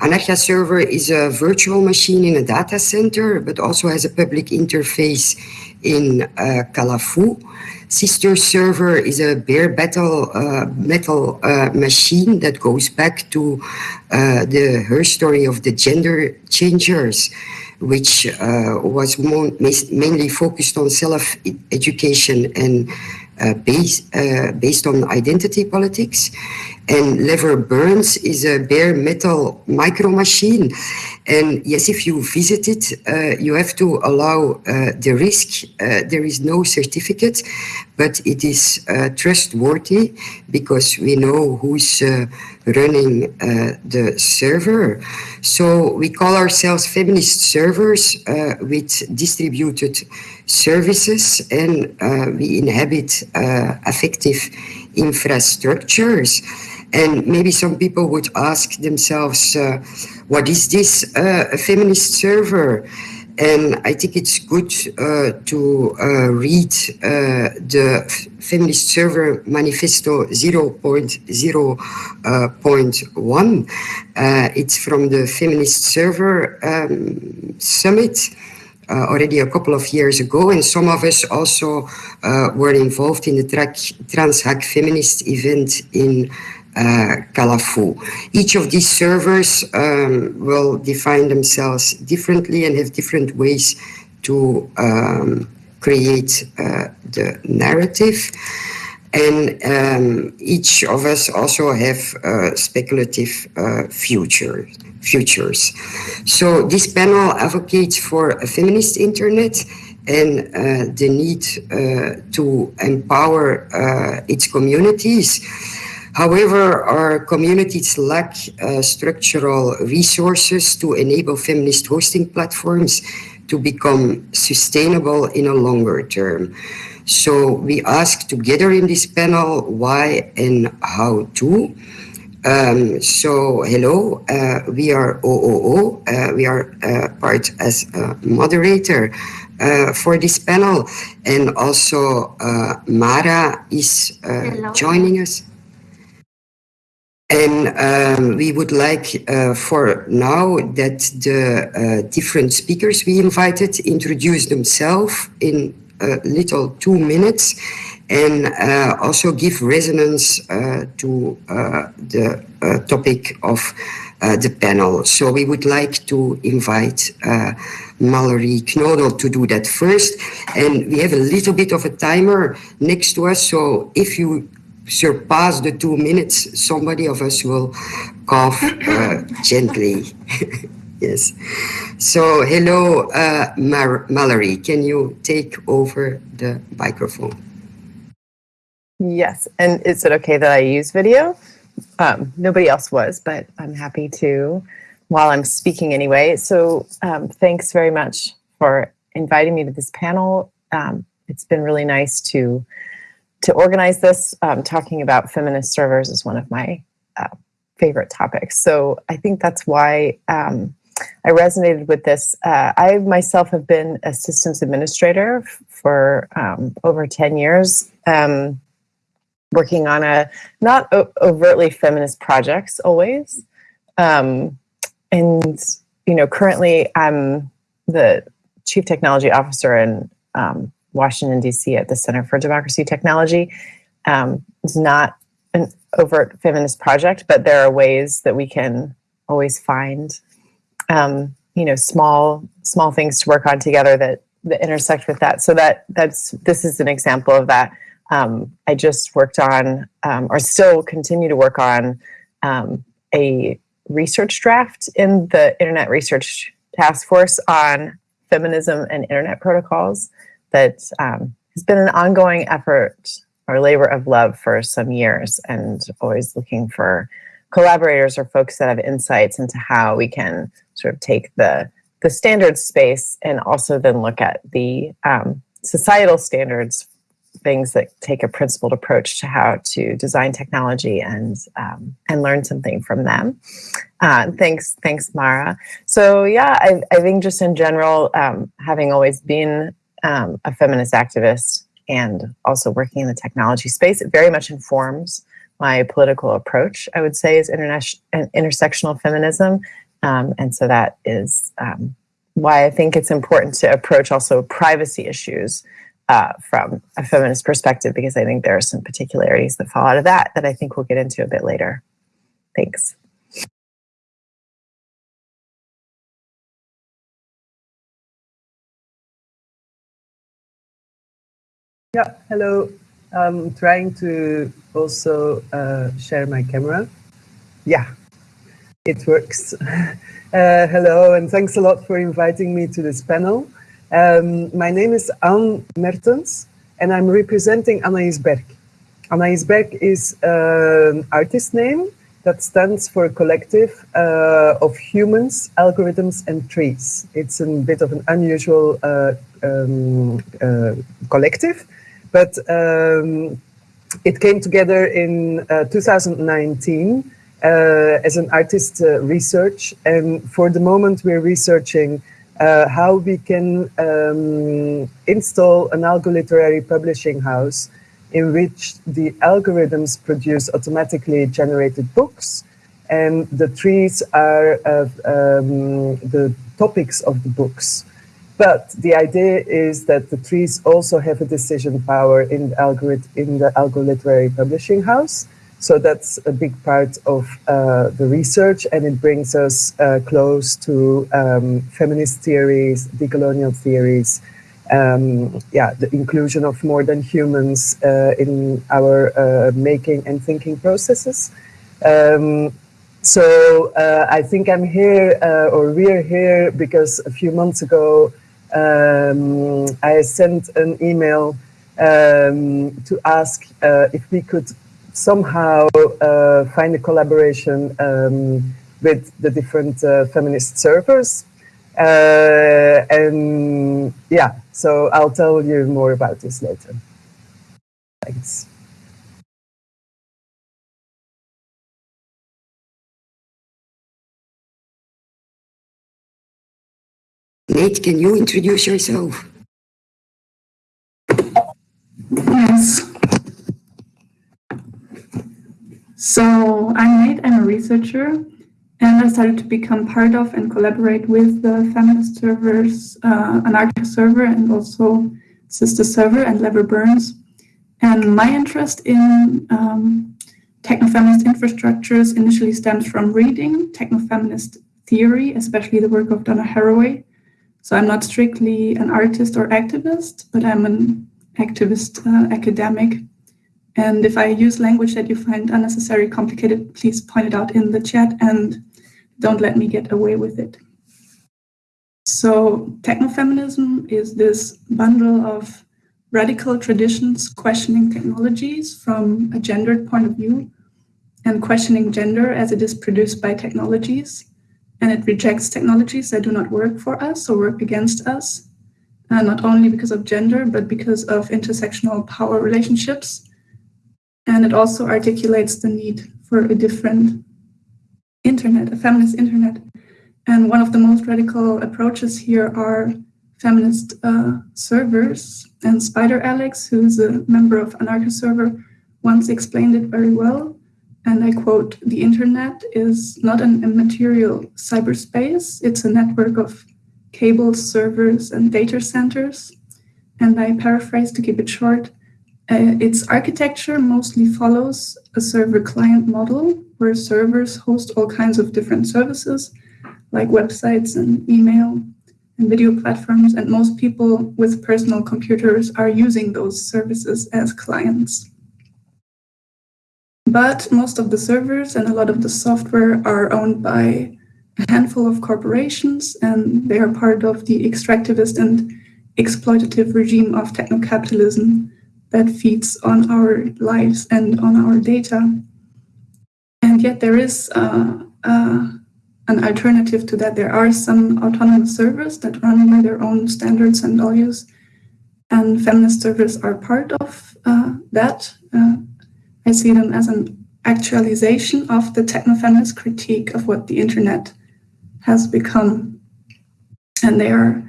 Anarchaserver is a virtual machine in a data center, but also has a public interface in uh, Calafou. Sister server is a bare metal, uh, metal uh, machine that goes back to uh, the her story of the gender changers, which uh, was mainly focused on self-education and uh, based, based on identity politics. And Lever Burns is a bare metal micro machine. And yes, if you visit it, uh, you have to allow uh, the risk. Uh, there is no certificate, but it is uh, trustworthy because we know who's uh, running uh, the server. So we call ourselves feminist servers with distributed services and we inhabit affective infrastructures. And maybe some people would ask themselves, uh, what is this uh, a feminist server? And I think it's good uh, to uh, read uh, the Feminist Server Manifesto 0.0.1. Uh, it's from the Feminist Server um, Summit. Uh, already a couple of years ago, and some of us also uh, were involved in the track, TransHackFeminist event in uh, Calafou. Each of these servers um, will define themselves differently and have different ways to um, create uh, the narrative. And um, each of us also have uh, speculative uh, future, futures. So this panel advocates for a feminist internet and uh, the need uh, to empower uh, its communities However, our communities lack uh, structural resources to enable feminist hosting platforms to become sustainable in a longer term. So we ask together in this panel why and how to. Um, so hello, uh, we are OOO, uh, we are uh, part as a moderator uh, for this panel and also uh, Mara is uh, joining us. And um, we would like uh, for now that the uh, different speakers we invited introduce themselves in a little two minutes and uh, also give resonance uh, to uh, the uh, topic of the panel. So we would like to invite Mallory Knodel to do that first. And we have a little bit of a timer next to us. So if you surpass the two minutes, somebody of us will cough uh, gently. yes. So, hello, uh, Mar Mallory. Can you take over the microphone? Yes. And is it okay that I use video? Um, nobody else was, but I'm happy to while I'm speaking anyway. So um, thanks very much for inviting me to this panel. Um, it's been really nice to to organize this, um, talking about feminist servers is one of my uh, favorite topics. So I think that's why um, I resonated with this. Uh, I myself have been a systems administrator for um, over 10 years, um, working on a not overtly feminist projects always. Um, and, you know, currently I'm the chief technology officer and um, Washington, D.C. at the Center for Democracy Technology. Um, it's not an overt feminist project, but there are ways that we can always find, um, you know, small small things to work on together that that intersect with that. So that that's this is an example of that. Um, I just worked on, um, or still continue to work on, um, a research draft in the Internet Research Task Force on feminism and internet protocols that um, has been an ongoing effort or labor of love for some years and always looking for collaborators or folks that have insights into how we can sort of take the the standard space and also then look at the um, societal standards things that take a principled approach to how to design technology and um, and learn something from them. Uh, thanks, thanks, Mara. So yeah, I, I think just in general, um, having always been um, a feminist activist and also working in the technology space, it very much informs my political approach, I would say, is intersectional feminism Um, and so that is um, why I think it's important to approach also privacy issues uh, from a feminist perspective, because I think there are some particularities that fall out of that that I think we'll get into a bit later. Thanks. Yeah, hello. I'm trying to also uh, share my camera. Yeah, it works. uh, hello, and thanks a lot for inviting me to this panel. Um, my name is An Mertens, and I'm representing Anaïs Berk. Anaïs Berk is an artist name that stands for a collective uh, of humans, algorithms, and trees. It's a bit of an unusual uh, um, uh, collective but um, it came together in uh, 2019 uh, as an artist uh, research. And for the moment, we're researching uh, how we can um, install an algoliterary publishing house in which the algorithms produce automatically generated books and the trees are um, the topics of the books. But the idea is that the trees also have a decision power in the algorithm in the Algoliterary Publishing House. So that's a big part of uh, the research, and it brings us uh, close to um, feminist theories, decolonial theories, um, yeah, the inclusion of more than humans uh, in our uh, making and thinking processes. Um, so uh, I think I'm here, uh, or we're here, because a few months ago um, I sent an email um, to ask uh, if we could somehow uh, find a collaboration um, with the different uh, feminist servers. Uh, and yeah, so I'll tell you more about this later. Thanks. Nate, can you introduce yourself? Yes. So I'm Nate, I'm a researcher, and I started to become part of and collaborate with the feminist servers, uh, server, and also Systerserver and Lever Burns. And my interest in um, techno-feminist infrastructures initially stems from reading techno-feminist theory, especially the work of Donna Haraway, so I'm not strictly an artist or activist, but I'm an activist uh, academic. And if I use language that you find unnecessary, complicated, please point it out in the chat and don't let me get away with it. So technofeminism is this bundle of radical traditions questioning technologies from a gendered point of view and questioning gender as it is produced by technologies and it rejects technologies that do not work for us or work against us, uh, not only because of gender, but because of intersectional power relationships. And it also articulates the need for a different internet, a feminist internet. And one of the most radical approaches here are feminist uh, servers. And Spideralex, who's a member of Anarchaserver, once explained it very well and I quote, the internet is not an immaterial cyberspace, it's a network of cables, servers, and data centers. And I paraphrase to keep it short, uh, its architecture mostly follows a server client model where servers host all kinds of different services like websites and email and video platforms. And most people with personal computers are using those services as clients. But most of the servers and a lot of the software are owned by a handful of corporations, and they are part of the extractivist and exploitative regime of techno-capitalism that feeds on our lives and on our data. And yet there is uh, uh, an alternative to that. There are some autonomous servers that run by their own standards and values, and feminist servers are part of uh, that. I see them as an actualization of the techno-feminist critique of what the internet has become. And they are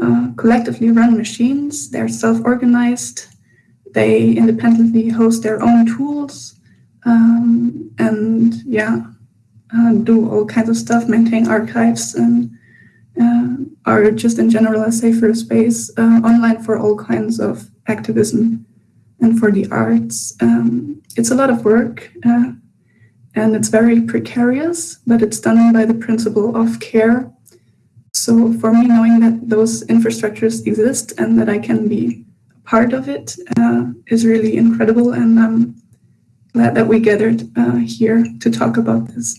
uh, collectively run machines, they're self-organized, they independently host their own tools, um, and yeah, uh, do all kinds of stuff, maintain archives, and uh, are just in general a safer space uh, online for all kinds of activism and for the arts. Um, it's a lot of work uh, and it's very precarious, but it's done by the principle of care. So for me, knowing that those infrastructures exist and that I can be a part of it uh, is really incredible. And I'm glad that we gathered uh, here to talk about this.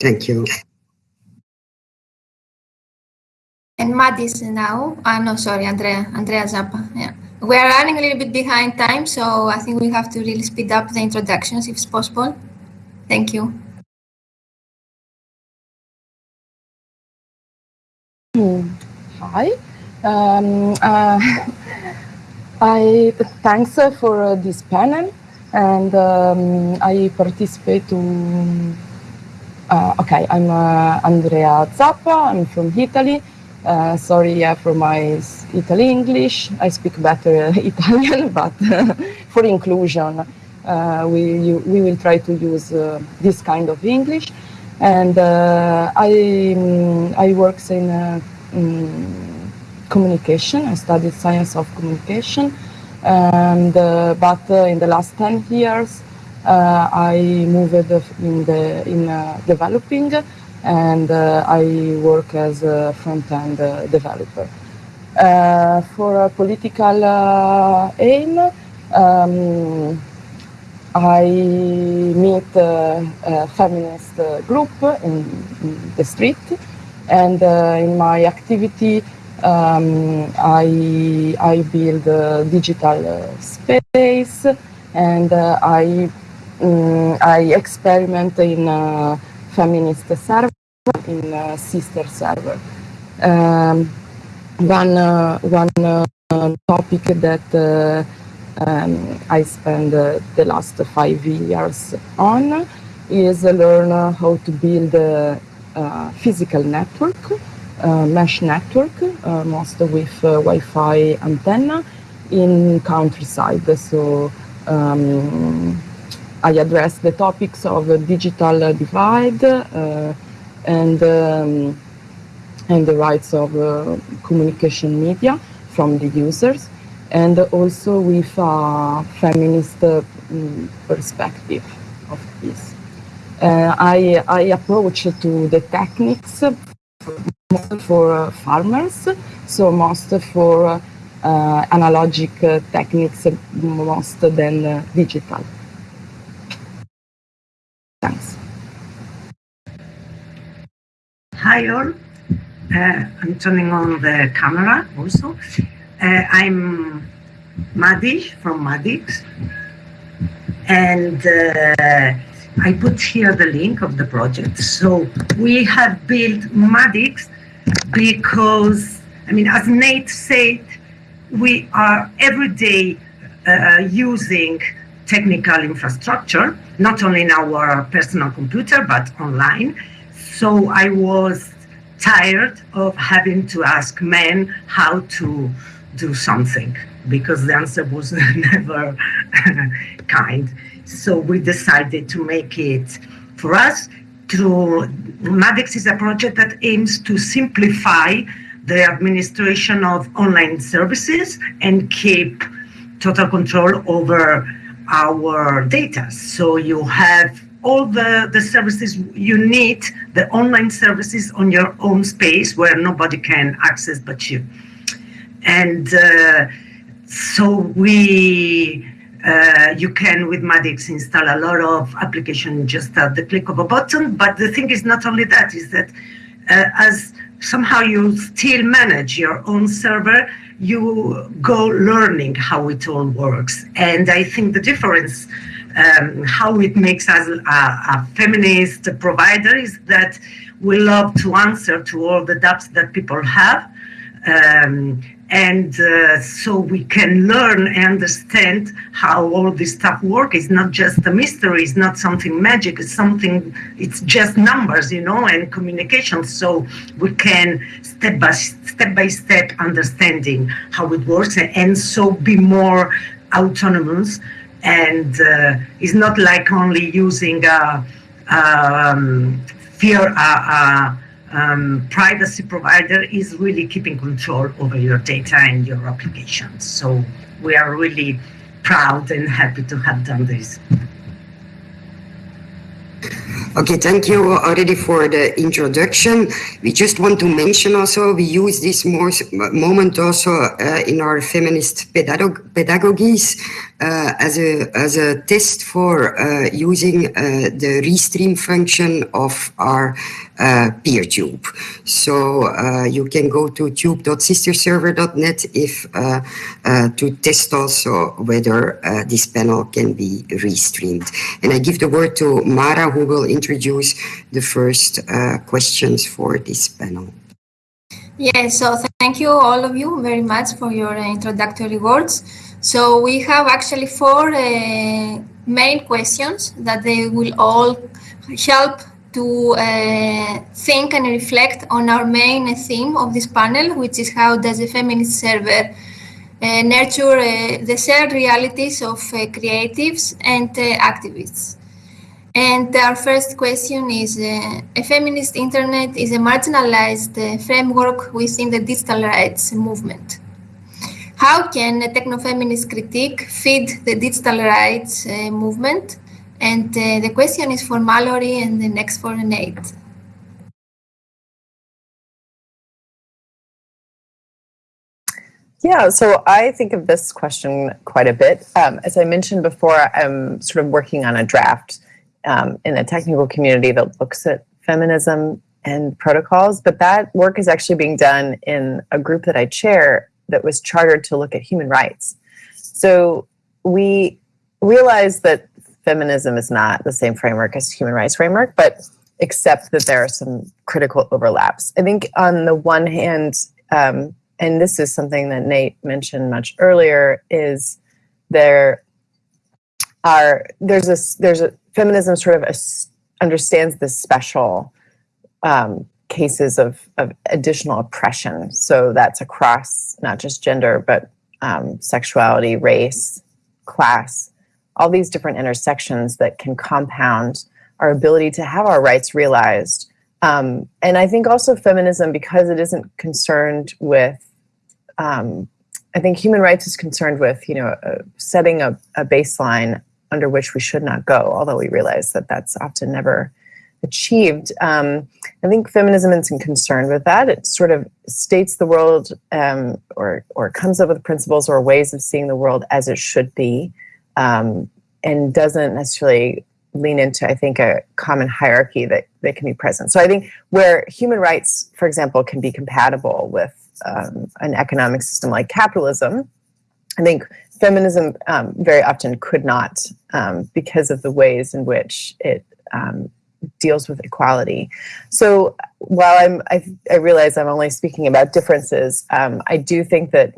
Thank you. And Madis now. Uh, no, sorry, Andrea. Andrea Zappa. Yeah. We are running a little bit behind time, so I think we have to really speed up the introductions if it's possible. Thank you. Hi. Um, uh, I thanks for uh, this panel, and um, I participate to. Uh, okay, I'm uh, Andrea Zappa. I'm from Italy. Uh, sorry yeah, for my Italy English. I speak better Italian, but for inclusion, uh, we you, we will try to use this kind of English. And I um, I works in. Um, communication. I studied science of communication, and uh, but uh, in the last ten years, uh, I moved in the in developing, and uh, I work as a front-end uh, developer. Uh, for a political aim, um, I meet a feminist group in, in the street, and in my activity, um, I, I build a digital space and uh, I, um, I experiment in a feminist server, in a sister server. Um, one uh, one uh, topic that uh, um, I spend uh, the last five years on is learn how to build a, a physical network uh, mesh network, uh, most with uh, Wi-Fi antenna in countryside. So um, I address the topics of digital divide and um, and the rights of communication media from the users and also with a feminist uh, perspective of this. Uh, I, I approach to the techniques for uh, farmers, so most for uh, analogic uh, techniques most than digital. Thanks. Hi all. Uh, I'm turning on the camera also. Uh, I'm Madish from MaadiX. And uh, I put here the link of the project. So we have built MaadiX because, I mean, as Nate said, we are every day uh, using technical infrastructure, not only in our personal computer, but online. So I was tired of having to ask men how to do something because the answer was never kind. So we decided to make it for us through MaadiX is a project that aims to simplify the administration of online services and keep total control over our data. So you have all the, the services you need, the online services on your own space where nobody can access but you. And uh, so we uh, you can with MaadiX install a lot of application just at the click of a button. But the thing is not only that, is that uh, as somehow you still manage your own server, you go learning how it all works. And I think the difference, um, how it makes us a, a, feminist provider is that we love to answer to all the doubts that people have. Um, and uh, so we can learn and understand how all this stuff works. It's not just a mystery. It's not something magic. It's something. It's just numbers, you know, and communication. So we can step by step by step understanding how it works, and, and so be more autonomous and uh, it's not like only using a, um, fear um, privacy provider is really keeping control over your data and your applications. So we are really proud and happy to have done this. Okay, thank you already for the introduction. We just want to mention also, we use this moment also uh, in our feminist pedagog pedagogies uh, as, a, as a test for uh, using uh, the restream function of our uh, PeerTube. So uh, you can go to tube.systerserver.net if to test also whether this panel can be restreamed. And I give the word to Mara who will introduce the first uh, questions for this panel. Yes, so thank you all of you very much for your introductory words. So we have actually four uh, main questions that they will all help to uh, think and reflect on our main theme of this panel, which is how does the feminist server uh, nurture uh, the shared realities of uh, creatives and uh, activists. And our first question is, uh, a feminist internet is a marginalized framework within the digital rights movement. How can a techno-feminist critique feed the digital rights movement and uh, the question is for Mallory and the next for Nate. Yeah, so I think of this question quite a bit. Um, as I mentioned before, I'm sort of working on a draft um, in a technical community that looks at feminism and protocols, but that work is actually being done in a group that I chair that was chartered to look at human rights. So we realize that feminism is not the same framework as human rights framework, but except that there are some critical overlaps. I think on the one hand, um, and this is something that Nate mentioned much earlier, is there are there's a there's a feminism sort of understands the special um, cases of, of additional oppression. So that's across not just gender, but um, sexuality, race, class, all these different intersections that can compound our ability to have our rights realized. Um, and I think also feminism, because it isn't concerned with, um, I think human rights is concerned with, you know, uh, setting a, a baseline under which we should not go, although we realize that that's often never achieved. Um, I think feminism isn't concerned with that. It sort of states the world um, or, or comes up with principles or ways of seeing the world as it should be um, and doesn't necessarily lean into, I think, a common hierarchy that, that can be present. So I think where human rights, for example, can be compatible with um, an economic system like capitalism, I think feminism um, very often could not um, because of the ways in which it um, deals with equality. So while I'm, I, I, realize I'm only speaking about differences, um, I do think that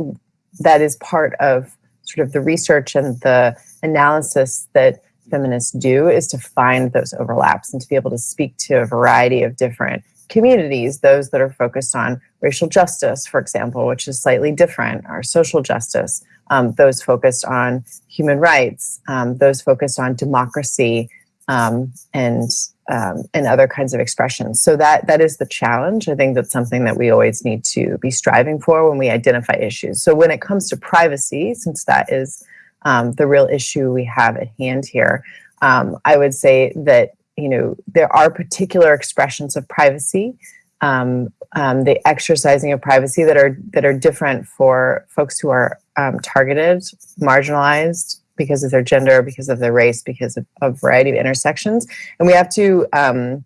that is part of sort of the research and the analysis that feminists do is to find those overlaps and to be able to speak to a variety of different communities, those that are focused on racial justice, for example, which is slightly different, or social justice, um, those focused on human rights, um, those focused on democracy, um, and um, and other kinds of expressions. So that that is the challenge. I think that's something that we always need to be striving for when we identify issues. So when it comes to privacy, since that is um, the real issue we have at hand here. Um, I would say that you know there are particular expressions of privacy, um, um the exercising of privacy that are that are different for folks who are um, targeted, marginalized because of their gender, because of their race, because of a variety of intersections, and we have to um,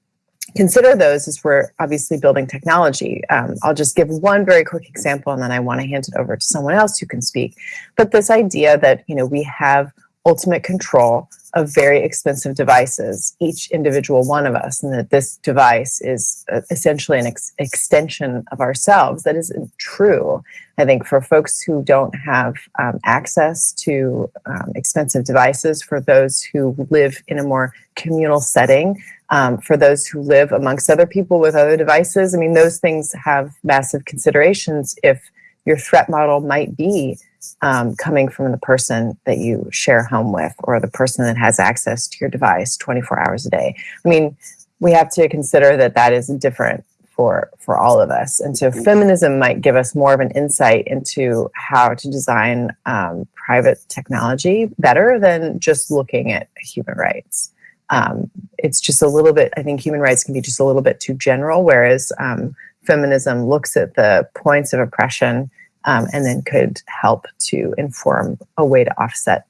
consider those as we're obviously building technology. Um, I'll just give one very quick example and then I want to hand it over to someone else who can speak. But this idea that, you know, we have ultimate control of very expensive devices, each individual one of us, and that this device is uh, essentially an ex extension of ourselves. That isn't true. I think for folks who don't have um, access to um, expensive devices, for those who live in a more communal setting, um, for those who live amongst other people with other devices, I mean, those things have massive considerations if your threat model might be um, coming from the person that you share home with or the person that has access to your device 24 hours a day. I mean, we have to consider that that is different for for all of us. And so feminism might give us more of an insight into how to design um, private technology better than just looking at human rights. Um, it's just a little bit i think human rights can be just a little bit too general whereas um, feminism looks at the points of oppression um, and then could help to inform a way to offset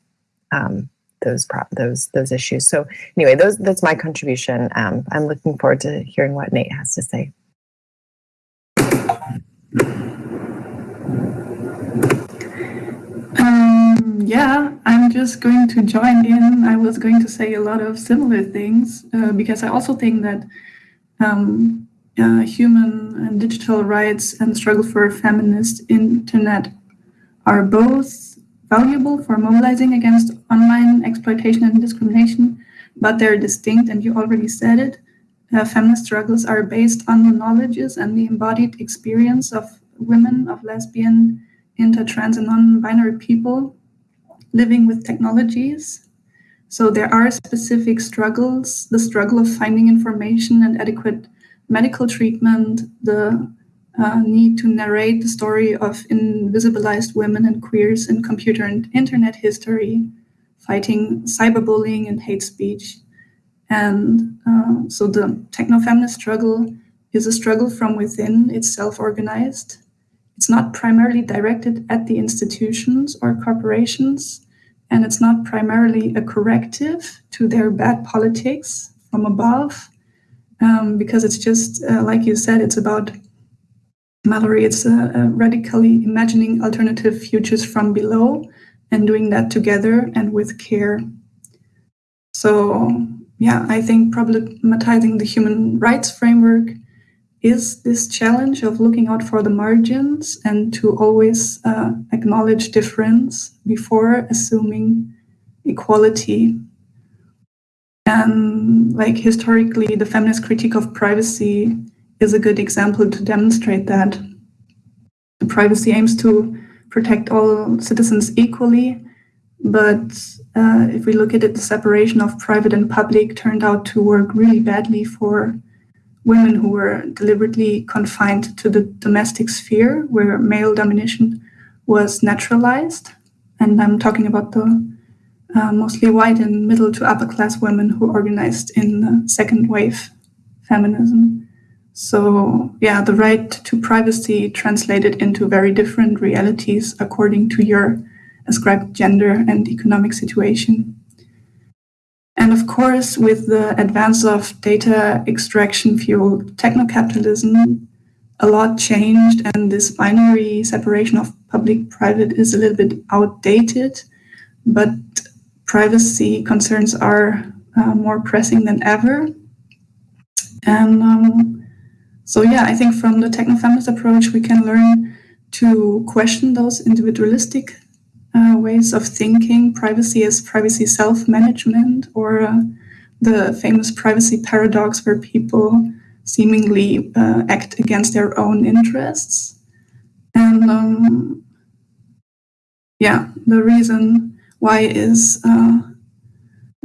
um, those those those issues. So anyway, those that's my contribution. Um, I'm looking forward to hearing what Nate has to say. Um, yeah, I'm just going to join in. I was going to say a lot of similar things uh, because I also think that um, uh, human and digital rights and struggle for a feminist internet are both valuable for mobilizing against online exploitation and discrimination, but they're distinct, and you already said it. Uh, feminist struggles are based on the knowledges and the embodied experience of women, of lesbian, inter, trans, and non-binary people living with technologies. So there are specific struggles, the struggle of finding information and adequate medical treatment, the uh, need to narrate the story of invisibilized women and queers in computer and internet history, fighting cyberbullying and hate speech. And uh, so the techno-feminist struggle is a struggle from within, it's self-organized. It's not primarily directed at the institutions or corporations, and it's not primarily a corrective to their bad politics from above, um, because it's just, uh, like you said, it's about Mallory, it's uh, uh, radically imagining alternative futures from below and doing that together and with care. So, yeah, I think problematizing the human rights framework is this challenge of looking out for the margins and to always uh, acknowledge difference before assuming equality. And like historically, the feminist critique of privacy is a good example to demonstrate that. The privacy aims to protect all citizens equally, but uh, if we look at it, the separation of private and public turned out to work really badly for women who were deliberately confined to the domestic sphere where male domination was naturalized. And I'm talking about the uh, mostly white and middle to upper class women who organized in the second wave feminism. So, yeah, the right to privacy translated into very different realities according to your ascribed gender and economic situation. And of course, with the advance of data extraction fueled techno capitalism, a lot changed, and this binary separation of public private is a little bit outdated. But privacy concerns are uh, more pressing than ever. And um, so yeah, I think from the techno-feminist approach, we can learn to question those individualistic uh, ways of thinking, privacy as privacy self-management, or uh, the famous privacy paradox where people seemingly uh, act against their own interests. And um, yeah, the reason why is, uh,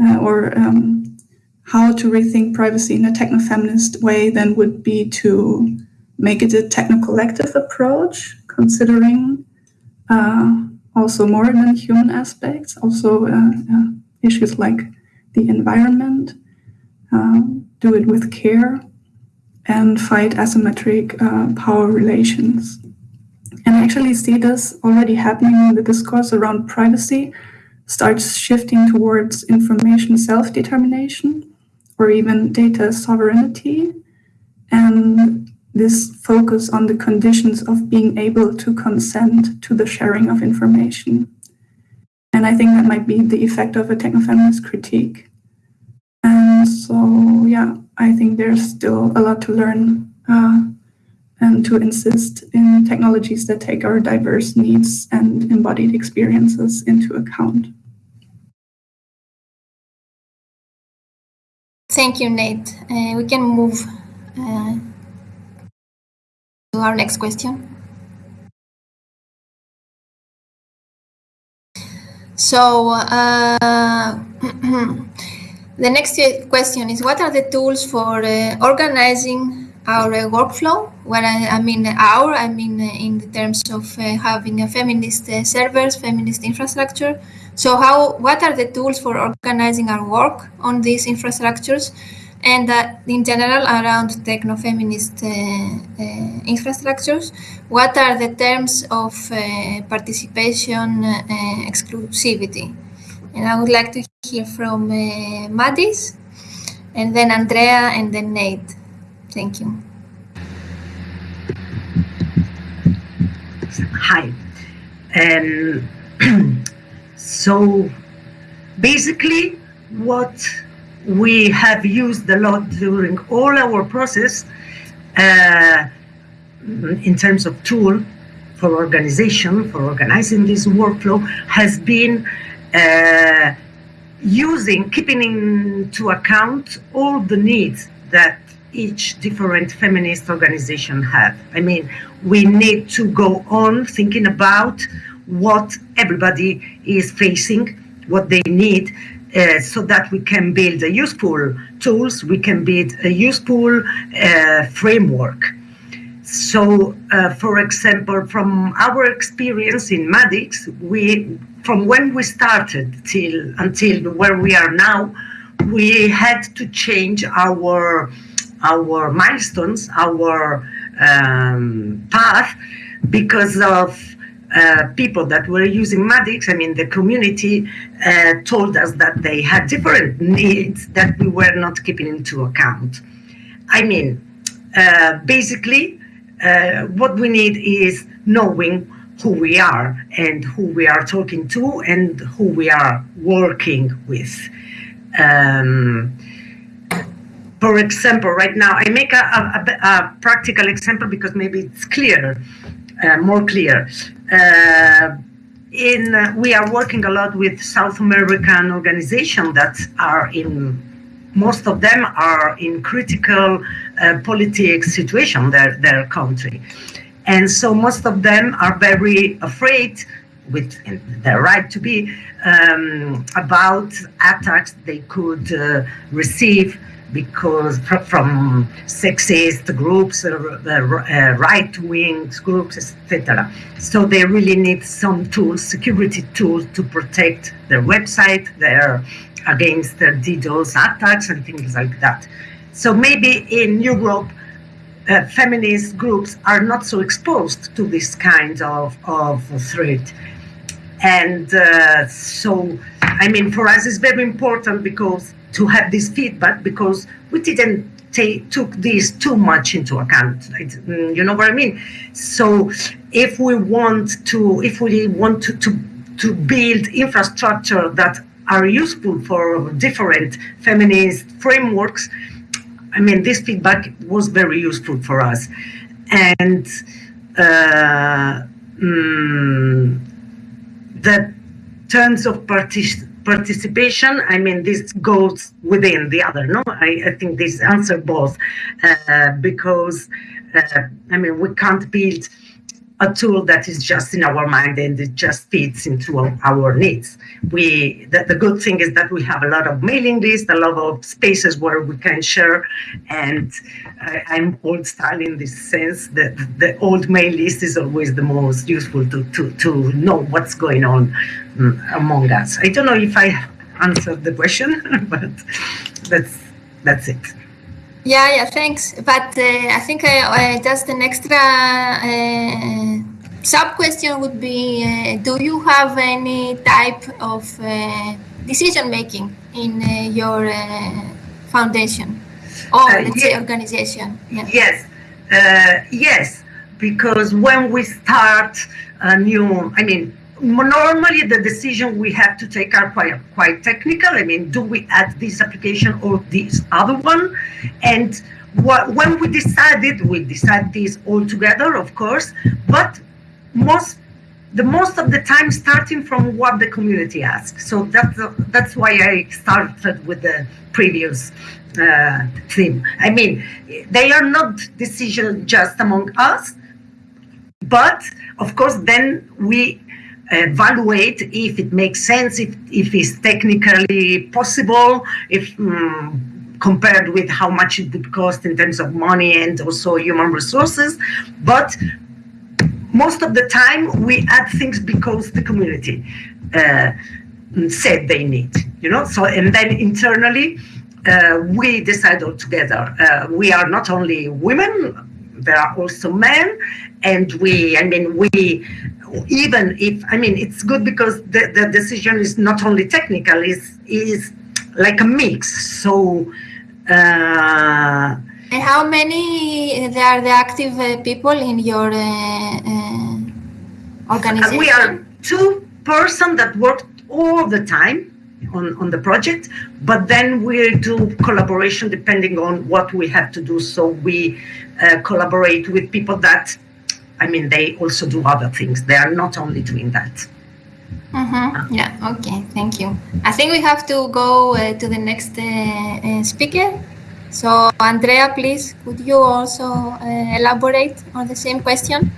uh, or um, how to rethink privacy in a techno-feminist way then would be to make it a techno-collective approach, considering uh, also more than human aspects, also uh, uh, issues like the environment, um, do it with care, and fight asymmetric uh, power relations. And I actually see this already happening in the discourse around privacy starts shifting towards information self-determination or even data sovereignty, and this focus on the conditions of being able to consent to the sharing of information. And I think that might be the effect of a techno-feminist critique. And so, yeah, I think there's still a lot to learn uh, and to insist in technologies that take our diverse needs and embodied experiences into account. Thank you, Nate. Uh, we can move uh, to our next question. So uh, the next question is, what are the tools for uh, organizing our uh, workflow? When I, I, mean our, I mean in the terms of having a feminist servers, feminist infrastructure. So how, what are the tools for organizing our work on these infrastructures? and uh, in general around techno-feminist uh, uh, infrastructures. What are the terms of uh, participation uh, exclusivity? And I would like to hear from uh, Madis, and then Andrea, and then Nate. Thank you. Hi. Um, so basically what we have used a lot during all our process uh, in terms of tool for organization, for organizing this workflow, has been uh, using, keeping into account all the needs that each different feminist organization have. I mean, we need to go on thinking about what everybody is facing, what they need, uh, so that we can build a useful tools, we can build a useful uh, framework. So, uh, for example, from our experience in MaadiX, we, from when we started till until where we are now, we had to change our our milestones, our um, path, because of uh, people that were using MaadiX, I mean, the community uh, told us that they had different needs that we were not keeping into account. I mean, uh, basically, uh, what we need is knowing who we are and who we are talking to and who we are working with. Um, for example, right now, I make a, a, a, practical example because maybe it's clear, uh, more clear. Uh, in uh, we are working a lot with South American organizations that are in most of them are in critical uh, politics situation their their country and so most of them are very afraid with their right to be um, about attacks they could uh, receive because from sexist groups, uh, right-wing groups, etc. So they really need some tools, security tools, to protect their website, their against their DDoS attacks and things like that. So maybe in Europe, uh, feminist groups are not so exposed to this kind of, of threat. And uh, so, I mean, for us, it's very important because to have this feedback because we didn't take took this too much into account. Mm, you know what I mean? So if we want to, if we want to, to, to build infrastructure that are useful for different feminist frameworks, I mean, this feedback was very useful for us. And uh, mm, the terms of participation participation, I mean, this goes within the other, no? I, I think this answer both, uh, because, uh, I mean, we can't build a tool that is just in our mind and it just fits into our needs. We the, the good thing is that we have a lot of mailing lists, a lot of spaces where we can share. And I, I'm old style in this sense that the old mail list is always the most useful to to to know what's going on um, among us. I don't know if I answered the question, but that's that's it. Yeah, yeah, thanks. But uh, I think uh, uh just an extra uh, sub question would be uh, Do you have any type of uh, decision making in your foundation or let's say organization? Yeah. Yes, yes, because when we start a new, I mean, normally the decision we have to take are quite quite technical. I mean, do we add this application or this other one? And what, when we decided, we decide this all together, of course, but most the most of the time starting from what the community asks. So that's that's why I started with the previous uh, theme. I mean, they are not decisions just among us, but of course then we evaluate if it makes sense, if, if it's technically possible, if um, compared with how much it would cost in terms of money and also human resources. But most of the time we add things because the community uh, said they need, you know, so, and then internally, uh, we decide all together. Uh, we are not only women, there are also men, and we, I mean, we, even if, I mean, it's good because the, the decision is not only technical, is is like a mix. So, uh, and how many there are the active uh, people in your uh, uh, organization? We are two person that work all the time on, on the project, but then we do collaboration depending on what we have to do. So we uh, collaborate with people that, I mean, they also do other things. They are not only doing that. Mm-hmm. Yeah, okay, thank you. I think we have to go uh, to the next uh, uh speaker. So, Andrea, please, could you also uh, elaborate on the same question?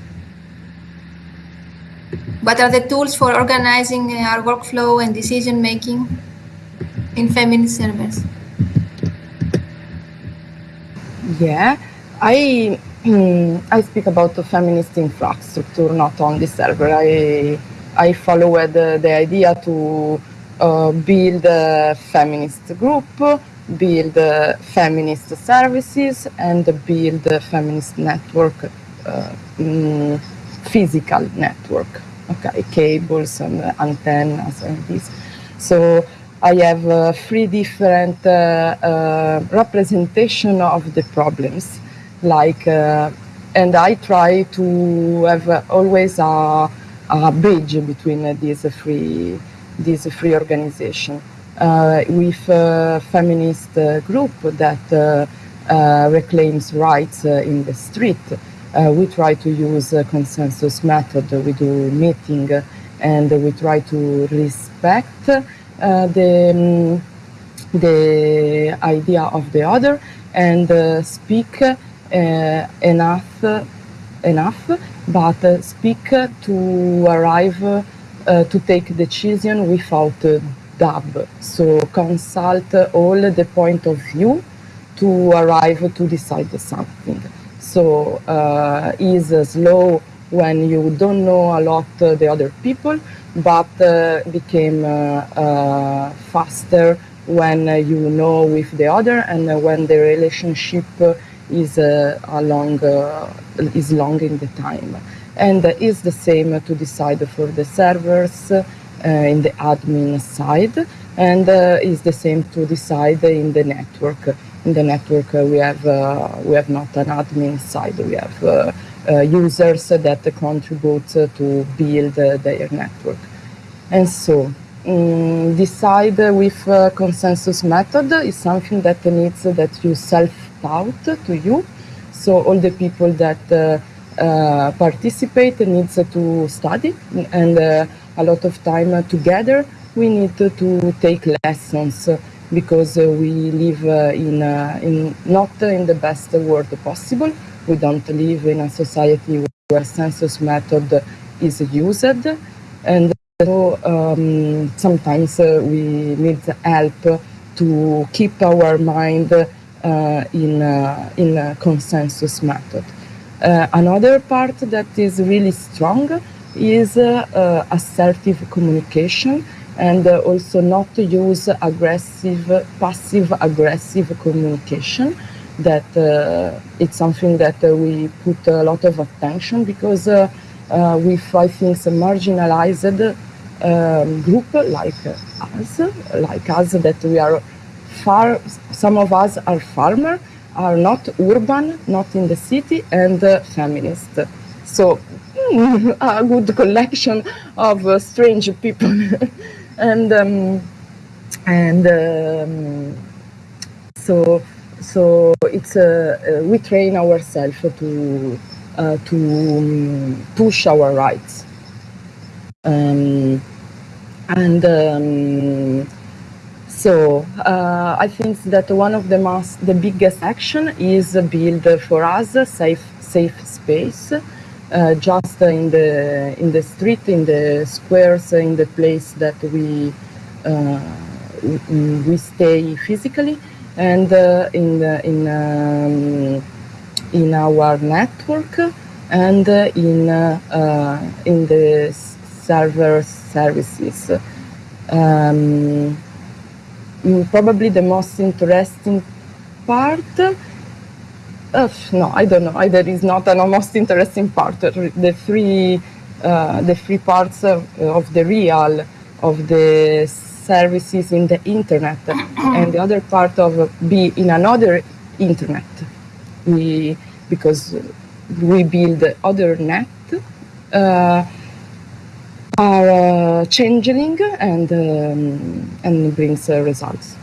What are the tools for organizing uh, our workflow and decision making in feminist servers? Yeah, I I speak about the feminist infrastructure, not on the server. I I followed the, the idea to uh, build a feminist group, build feminist services, and build a feminist network, uh, mm, physical network okay, cables and antennas and this. So I have uh, three different uh, uh, representation of the problems, like, uh, and I try to have always a, a bridge between these three these three organizations. Uh, with a feminist uh, group that reclaims rights in the street, uh, we try to use a consensus method. We do meeting and we try to respect uh, the, um, the idea of the other and uh, speak uh, enough, enough, but speak to arrive uh, to take decision without dub. So consult all the point of view to arrive to decide something. So uh, is slow when you don't know a lot uh, the other people, but uh, became faster when you know with the other and when the relationship is along is long in the time. And is the same to decide for the servers uh, in the admin side and uh, is the same to decide in the network. In the network uh, we have uh, we have not an admin side. We have uh, users that contribute to build their network. And so um, decide with consensus method is something that needs that you self-taught to you so all the people that uh, participate needs to study and uh, a lot of time together we need to take lessons because uh, we live uh, in, uh, in not in the best world possible. We don't live in a society where census method is used, and so um, sometimes we need help to keep our mind uh, in, uh, in a consensus method. Uh, another part that is really strong is assertive communication and uh, also not to use aggressive, passive aggressive communication. That uh, it's something that uh, we put a lot of attention because I think, a marginalized um, group like us, like us, that we are far, some of us are farmer, are not urban, not in the city, and uh, feminist. So, a good collection of uh, strange people. and um, and um, so so it's uh, uh, we train ourselves to uh, to um, push our rights um, and um, so uh, I think that one of the most the biggest action is build for us a safe safe space uh, just in the in the street, in the squares, in the place that we uh, we stay physically, and uh, in the, in um, in our network and in in the server services. Um, probably the most interesting part uh, no, I don't know. There is not a most interesting part. The three, uh, the three parts of, of, the real of the services in the internet, and the other part of be in another internet. We because we build other net uh, are uh, changing and um, and brings uh, results.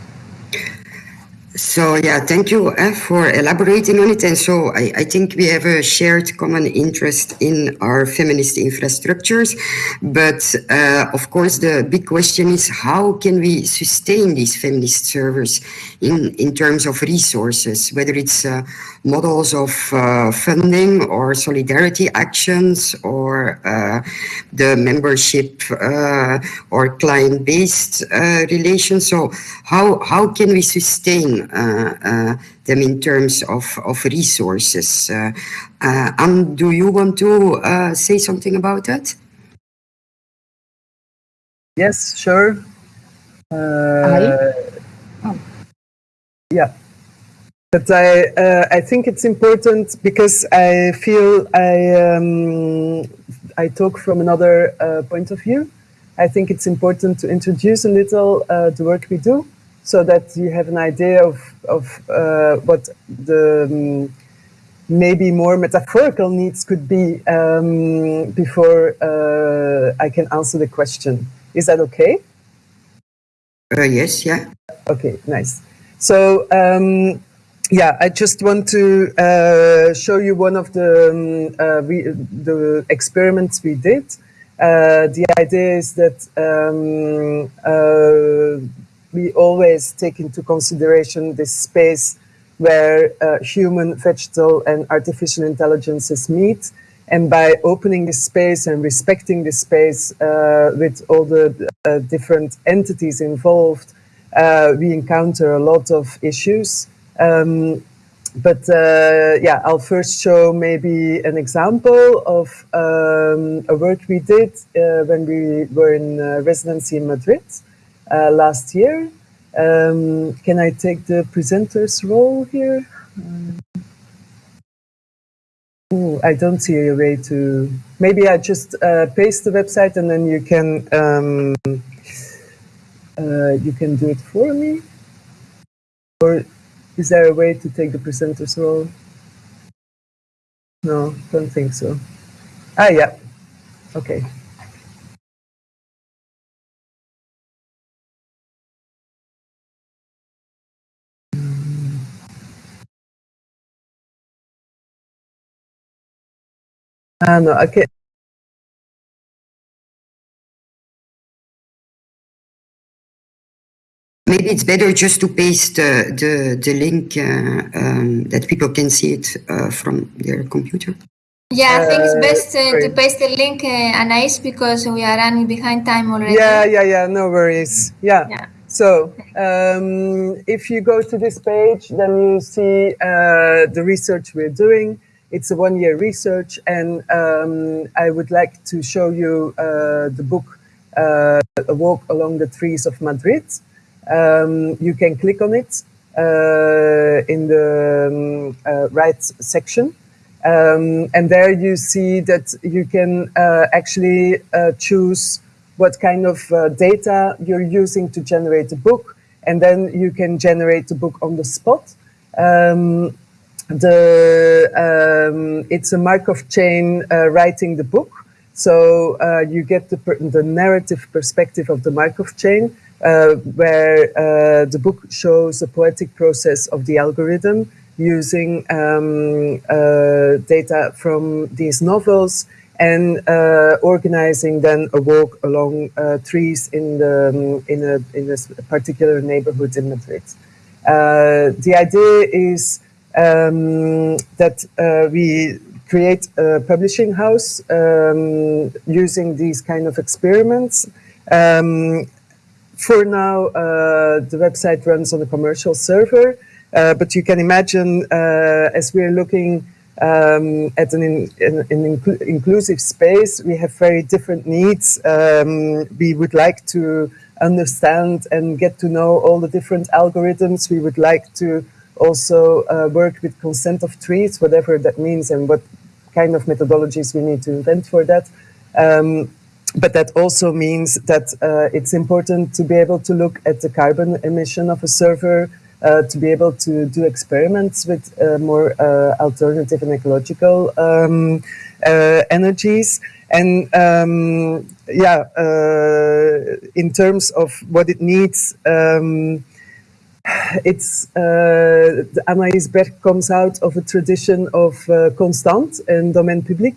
So yeah, thank you uh, for elaborating on it. And so I, I, think we have a shared common interest in our feminist infrastructures. But uh, of course, the big question is how can we sustain these feminist servers in, in terms of resources, whether it's uh, models of uh, funding or solidarity actions or uh, the membership uh, or client-based relations. So how, how can we sustain uh, uh, them in terms of, of resources. Uh, and do you want to say something about that? Yes, sure. Oh. Yeah. But I, uh, I think it's important because I feel I, um, I talk from another uh, point of view. I think it's important to introduce a little uh, the work we do so that you have an idea of, of uh, what the um, maybe more metaphorical needs could be um, before uh, I can answer the question. Is that okay? Uh, yes, yeah. Okay, nice. So, um, yeah, I just want to uh, show you one of the, um, uh, we, the experiments we did. Uh, the idea is that um, we always take into consideration this space where uh, human, vegetal, and artificial intelligences meet. And by opening this space and respecting this space uh, with all the uh, different entities involved, uh, we encounter a lot of issues. Um, but uh, yeah, I'll first show maybe an example of um, a work we did uh, when we were in residency in Madrid uh, last year. Um, can I take the presenter's role here? Ooh, I don't see a way to. Maybe I just uh, paste the website and then you can um, uh, you can do it for me. Or is there a way to take the presenter's role? No, don't think so. Ah, yeah. Okay. Okay. Maybe it's better just to paste uh, the, the link uh, um, that people can see it uh, from their computer. Yeah, I think it's best to paste the link, uh, Anais, because we are running behind time already. Yeah, yeah, yeah, no worries. Yeah. yeah. So um, if you go to this page, then you see uh, the research we're doing. It's a one-year research, and um, I would like to show you uh, the book uh, A Walk Along the Trees of Madrid. Um, you can click on it uh, in the um, uh, right section. Um, and there you see that you can uh, actually uh, choose what kind of data you're using to generate a book. And then you can generate the book on the spot. Um, the um, it's a Markov chain uh, writing the book. So uh, you get the, the narrative perspective of the Markov chain, uh, where uh, the book shows the poetic process of the algorithm using um, uh, data from these novels and uh, organizing then a walk along trees in the um, in a in a particular neighborhood in Madrid. the idea is um, that uh, we create a publishing house um, using these kind of experiments. Um, for now, uh, the website runs on a commercial server, uh, but you can imagine uh, as we're looking um, at an, in, an, an inclu inclusive space, we have very different needs. Um, we would like to understand and get to know all the different algorithms. We would like to also uh, work with consent of trees, whatever that means and what kind of methodologies we need to invent for that. Um, but that also means that uh, it's important to be able to look at the carbon emission of a server, uh, to be able to do experiments with uh, more uh, alternative and ecological um, uh, energies. And um, yeah, in terms of what it needs, um, it's uh, Anaïs Berg comes out of a tradition of uh, Constant and Domaine Public.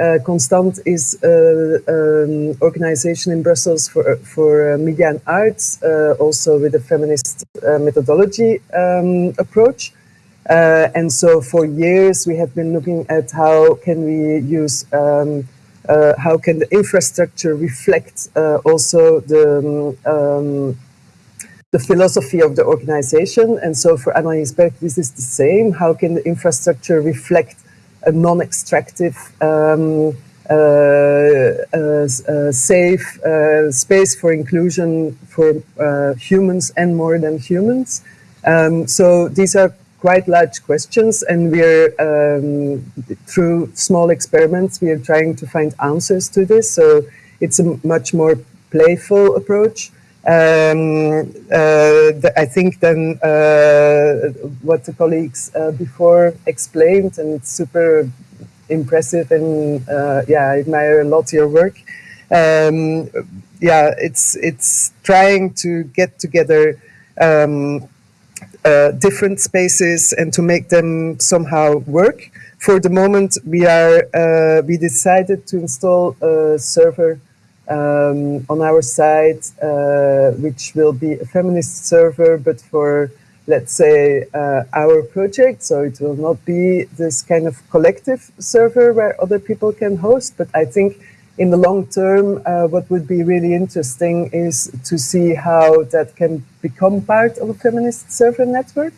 Uh, Constant is an um, organization in Brussels for, for uh, media and arts, uh, also with a feminist uh, methodology um, approach. and so for years we have been looking at how can we use um, uh, how can the infrastructure reflect uh, also the um, the philosophy of the organization. And so for Anaïs Berg, this is the same. How can the infrastructure reflect a non-extractive, um, uh, uh, uh, safe space for inclusion for humans and more than humans? Um, so these are quite large questions and we're um, through small experiments we are trying to find answers to this so it's a much more playful approach um, uh, the, I think then uh, what the colleagues uh, before explained, and it's super impressive, and uh, yeah, I admire a lot your work. Um, yeah, it's it's trying to get together um, uh, different spaces and to make them somehow work. For the moment, we are uh, we decided to install a server um, on our site, uh, which will be a feminist server, but for, let's say, uh, our project. So it will not be this kind of collective server where other people can host. But I think in the long term, uh, what would be really interesting is to see how that can become part of a feminist server network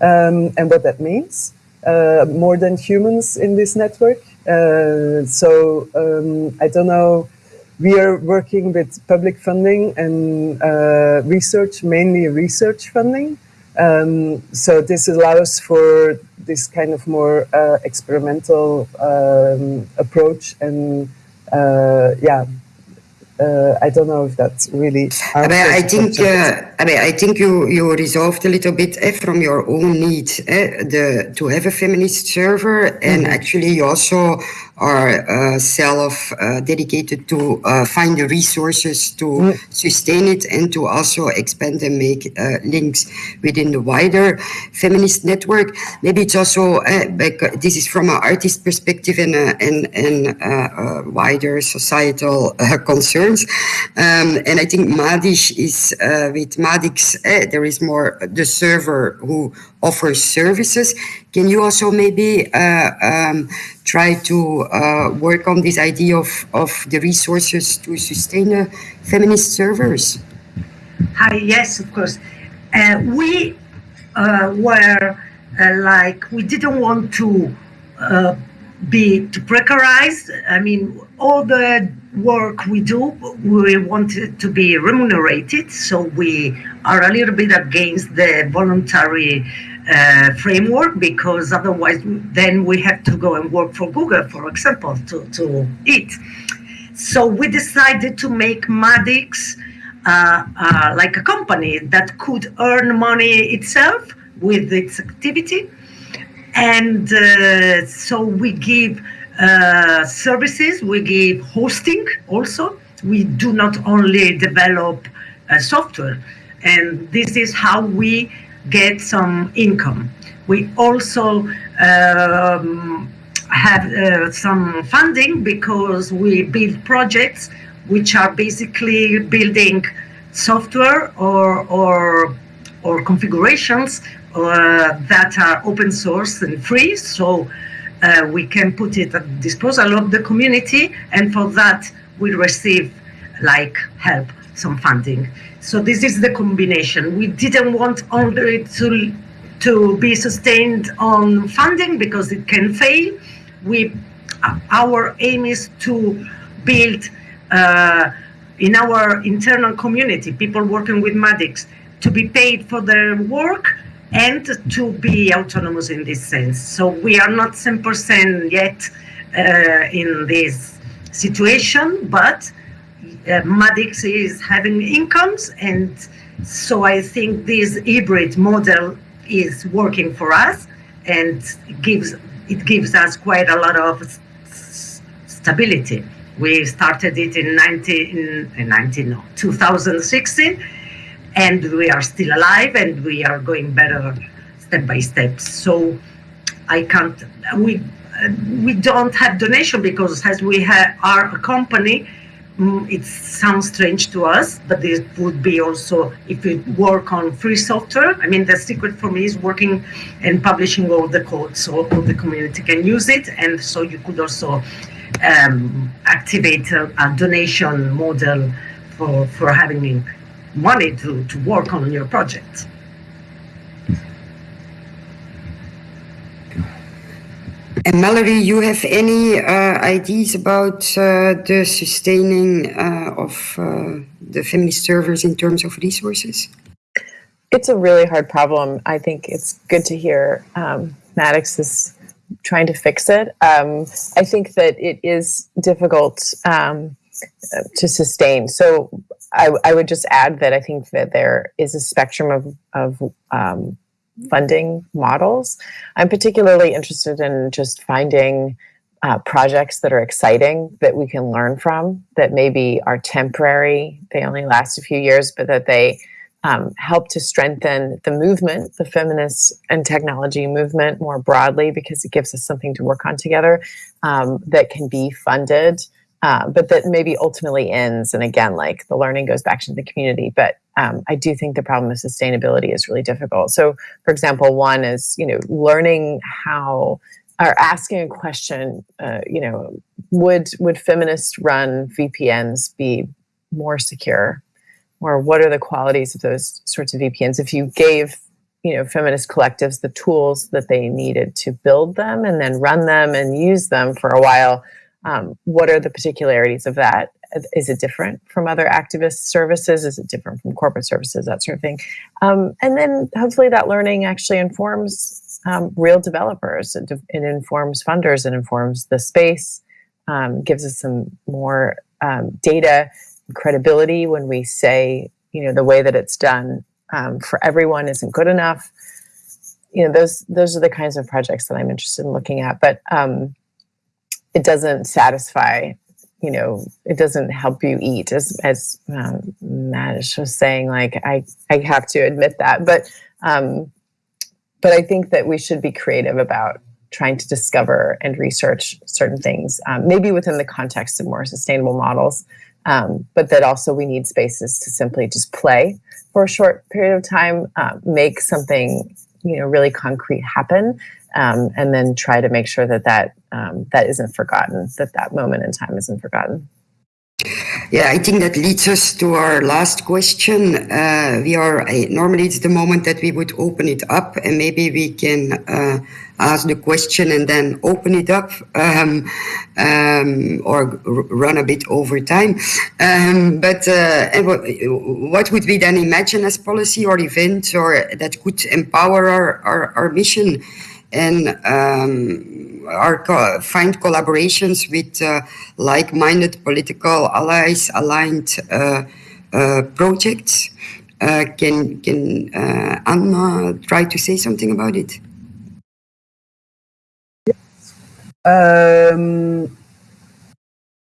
um, and what that means. Uh, more than humans in this network. Uh, so um, I don't know we are working with public funding and uh, research, mainly research funding. Um, so this allows for this kind of more uh, experimental um, approach and uh, yeah, uh, I don't know if that's really. I, mean, I think uh, I mean I think you you resolved a little bit eh, from your own need eh, the to have a feminist server and mm -hmm. actually you also are uh, self uh, dedicated to uh, find the resources to mm. sustain it and to also expand and make uh, links within the wider feminist network. Maybe it's also uh, this is from an artist perspective and uh, and and wider societal concerns. Um, and I think Madish is with MaadiX. there is more the server who offers services. Can you also maybe um, try to uh, work on this idea of, of the resources to sustain uh, feminist servers? Hi, yes, of course. Uh, we uh, were uh, like, we didn't want to uh, be to precarize. I mean, all the work we do, we want it to be remunerated. So we are a little bit against the voluntary uh, framework because otherwise then we have to go and work for Google, for example, to, to eat. So we decided to make MaadiX uh, uh, like a company that could earn money itself with its activity. And uh, so we give uh, services, we give hosting also. We do not only develop uh, software. And this is how we get some income. We also um, have uh, some funding because we build projects which are basically building software or or or configurations that are open source and free. So uh, we can put it at disposal of the community, and for that we receive like help, some funding. So this is the combination. We didn't want only to to be sustained on funding because it can fail. We our aim is to build uh, in our internal community, people working with MaadiX, to be paid for their work and to be autonomous in this sense. So we are not 10% yet uh, in this situation, but uh, MaadiX is having incomes, and so I think this hybrid model is working for us, and gives it gives us quite a lot of stability. We started it in 19, in 19 no, 2016 and we are still alive and we are going better step by step. So I can't, we, we don't have donation because as we are a company, mm, it sounds strange to us, but it would be also if we work on free software. I mean, the secret for me is working and publishing all the code so all the community can use it. And so you could also um, activate a, a, donation model for, for having money to, to work on your project. And Mallory, you have any uh, ideas about uh, the sustaining uh, of uh, the feminist servers in terms of resources? It's a really hard problem. I think it's good to hear um, MaadiX is trying to fix it. Um, I think that it is difficult um, to sustain. So I, I, would just add that I think that there is a spectrum of, of um, funding models. I'm particularly interested in just finding uh, projects that are exciting that we can learn from that maybe are temporary. They only last a few years, but that they um, help to strengthen the movement, the feminist and technology movement more broadly, because it gives us something to work on together um, that can be funded, uh, but that maybe ultimately ends. And again, like the learning goes back to the community. But um, I do think the problem of sustainability is really difficult. So, for example, one is you know learning how or asking a question. Uh, you know, would would feminist run VPNs be more secure or what are the qualities of those sorts of VPNs? If you gave you know feminist collectives the tools that they needed to build them and then run them and use them for a while, um, what are the particularities of that? Is it different from other activist services? Is it different from corporate services? That sort of thing. Um, and then hopefully that learning actually informs um, real developers. It, it, informs funders. It informs the space. Um, gives us some more um, data credibility when we say, you know, the way that it's done um, for everyone isn't good enough. You know, those those are the kinds of projects that I'm interested in looking at. But um, it doesn't satisfy. You know, it doesn't help you eat, as as um, was saying. Like, I I have to admit that, but um, but I think that we should be creative about trying to discover and research certain things, um, maybe within the context of more sustainable models um, but that also we need spaces to simply just play for a short period of time, uh, make something you know really concrete happen, um, and then try to make sure that that um, that isn't forgotten, that that moment in time isn't forgotten. Yeah, I think that leads us to our last question. Uh, we are uh, normally it's the moment that we would open it up, and maybe we can uh, ask the question and then open it up, um, um, or run a bit over time. Um, but uh, what would we then imagine as policy or event, or that could empower our our, our mission? And um, co find collaborations with uh, like-minded political allies, aligned uh, uh, projects. Uh, can can uh, Anna try to say something about it? Um,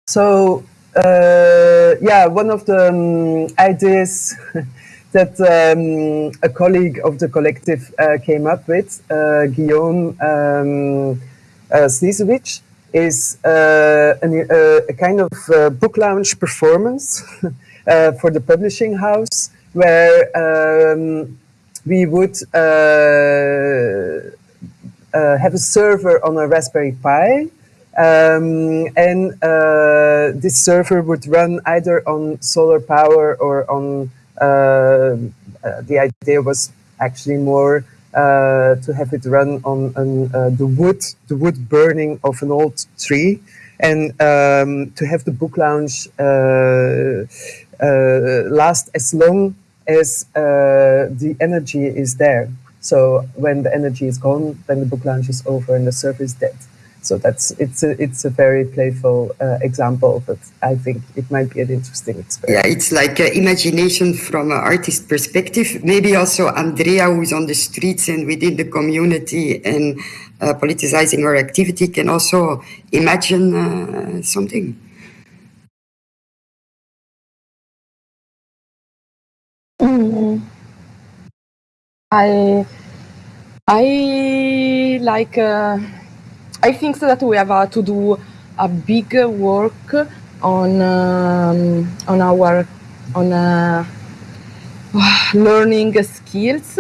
so uh, yeah, one of the um, ideas that um, a colleague of the collective uh, came up with, uh, Guillaume um, uh, is uh, an, uh, a kind of uh, book launch performance for the publishing house where um, we would have a server on a Raspberry Pi. Um, and this server would run either on solar power or on the idea was actually more uh, to have it run on, on uh, the wood, the wood burning of an old tree, and um, to have the book lounge uh, last as long as the energy is there. So when the energy is gone, then the book lounge is over and the server is dead. So that's it's a it's a very playful uh, example, but I think it might be an interesting experiment. Yeah, it's like uh, imagination from an artist perspective. Maybe also Andrea, who's on the streets and within the community and uh, politicizing her activity, can also imagine uh, something. Mm. I I like uh, I think that we have uh, to do a big work on um, on our on uh, learning skills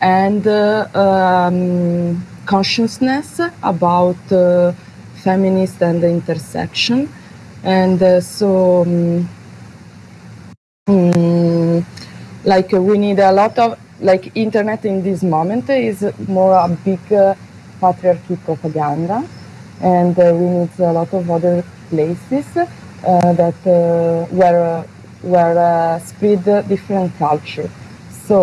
and uh, um, consciousness about uh, feminist and intersection. And uh, so um, mm, like we need a lot of like internet in this moment is more a big patriarchy propaganda, and uh, we need a lot of other places uh, that uh, where where spread different culture. So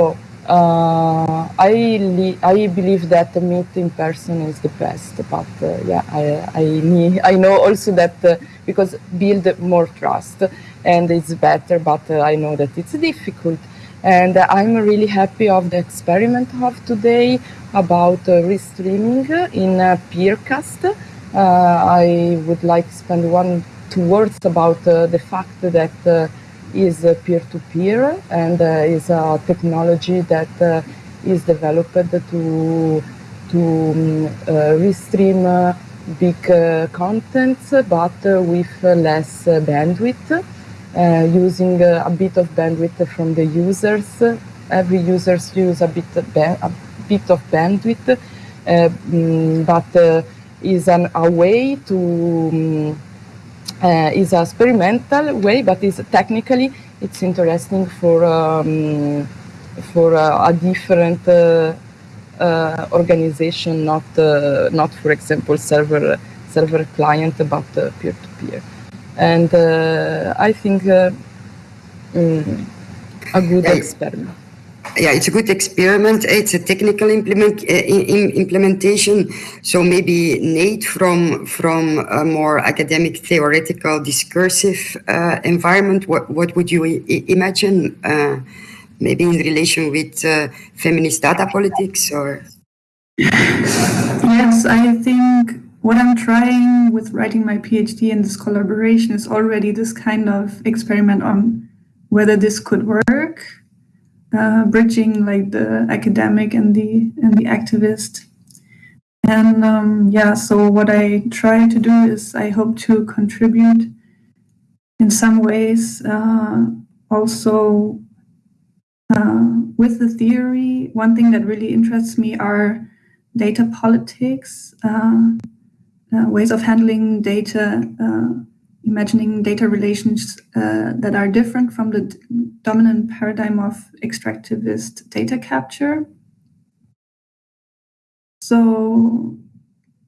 I I believe that meet in person is the best, but yeah, I I I know also that because build more trust and it's better, but I know that it's difficult and I'm really happy of the experiment of today about uh, restreaming in uh, Peercast. Uh, I would like to spend one, two words about the fact that is peer-to-peer -peer and is a technology that is developed to to um, restream big contents but with less bandwidth uh, using uh, a bit of bandwidth from the users. Every users use a bit, a bit of bandwidth, uh, mm, but is an, a way to um, is a experimental way, but is technically it's interesting for um, for a different uh, uh, organization, not uh, not for example server server client, but peer to peer and uh, I think uh, mm, a good yeah, experiment. Yeah, it's a good experiment. It's a technical implement uh, implementation. So maybe Nate from from a more academic, theoretical, discursive uh, environment. What what would you imagine? Uh, maybe in relation with uh, feminist data politics, or yes, I think what I'm trying with writing my PhD in this collaboration is already this kind of experiment on whether this could work, uh, bridging like the academic and the and the activist. And um, yeah, so what I try to do is I hope to contribute in some ways uh, also uh, with the theory. One thing that really interests me are data politics uh, uh, ways of handling data, uh, imagining data relations uh, that are different from the dominant paradigm of extractivist data capture. So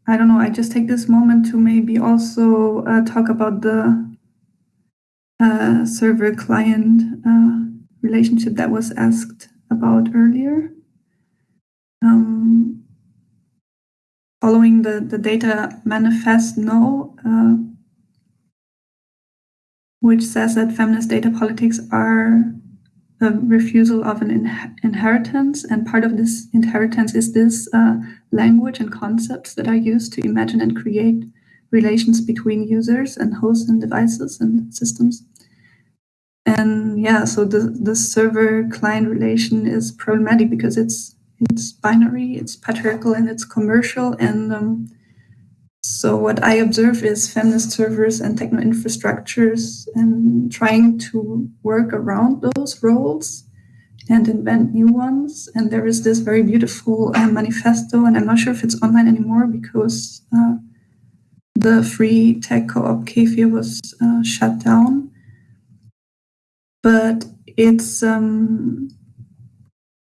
I don't know, I just take this moment to maybe also uh, talk about the uh, server client uh, relationship that was asked about earlier. Um, following the, the data Manifest-No, uh, which says that feminist data politics are a refusal of an in inheritance. And part of this inheritance is this uh, language and concepts that are used to imagine and create relations between users and hosts and devices and systems. And yeah, so the, the server client relation is problematic because it's it's binary, it's patriarchal, and it's commercial. And um, so what I observe is feminist servers and techno infrastructures and trying to work around those roles and invent new ones. And there is this very beautiful uh, manifesto, and I'm not sure if it's online anymore because uh, the free tech co-op Kefir was uh, shut down. But it's um,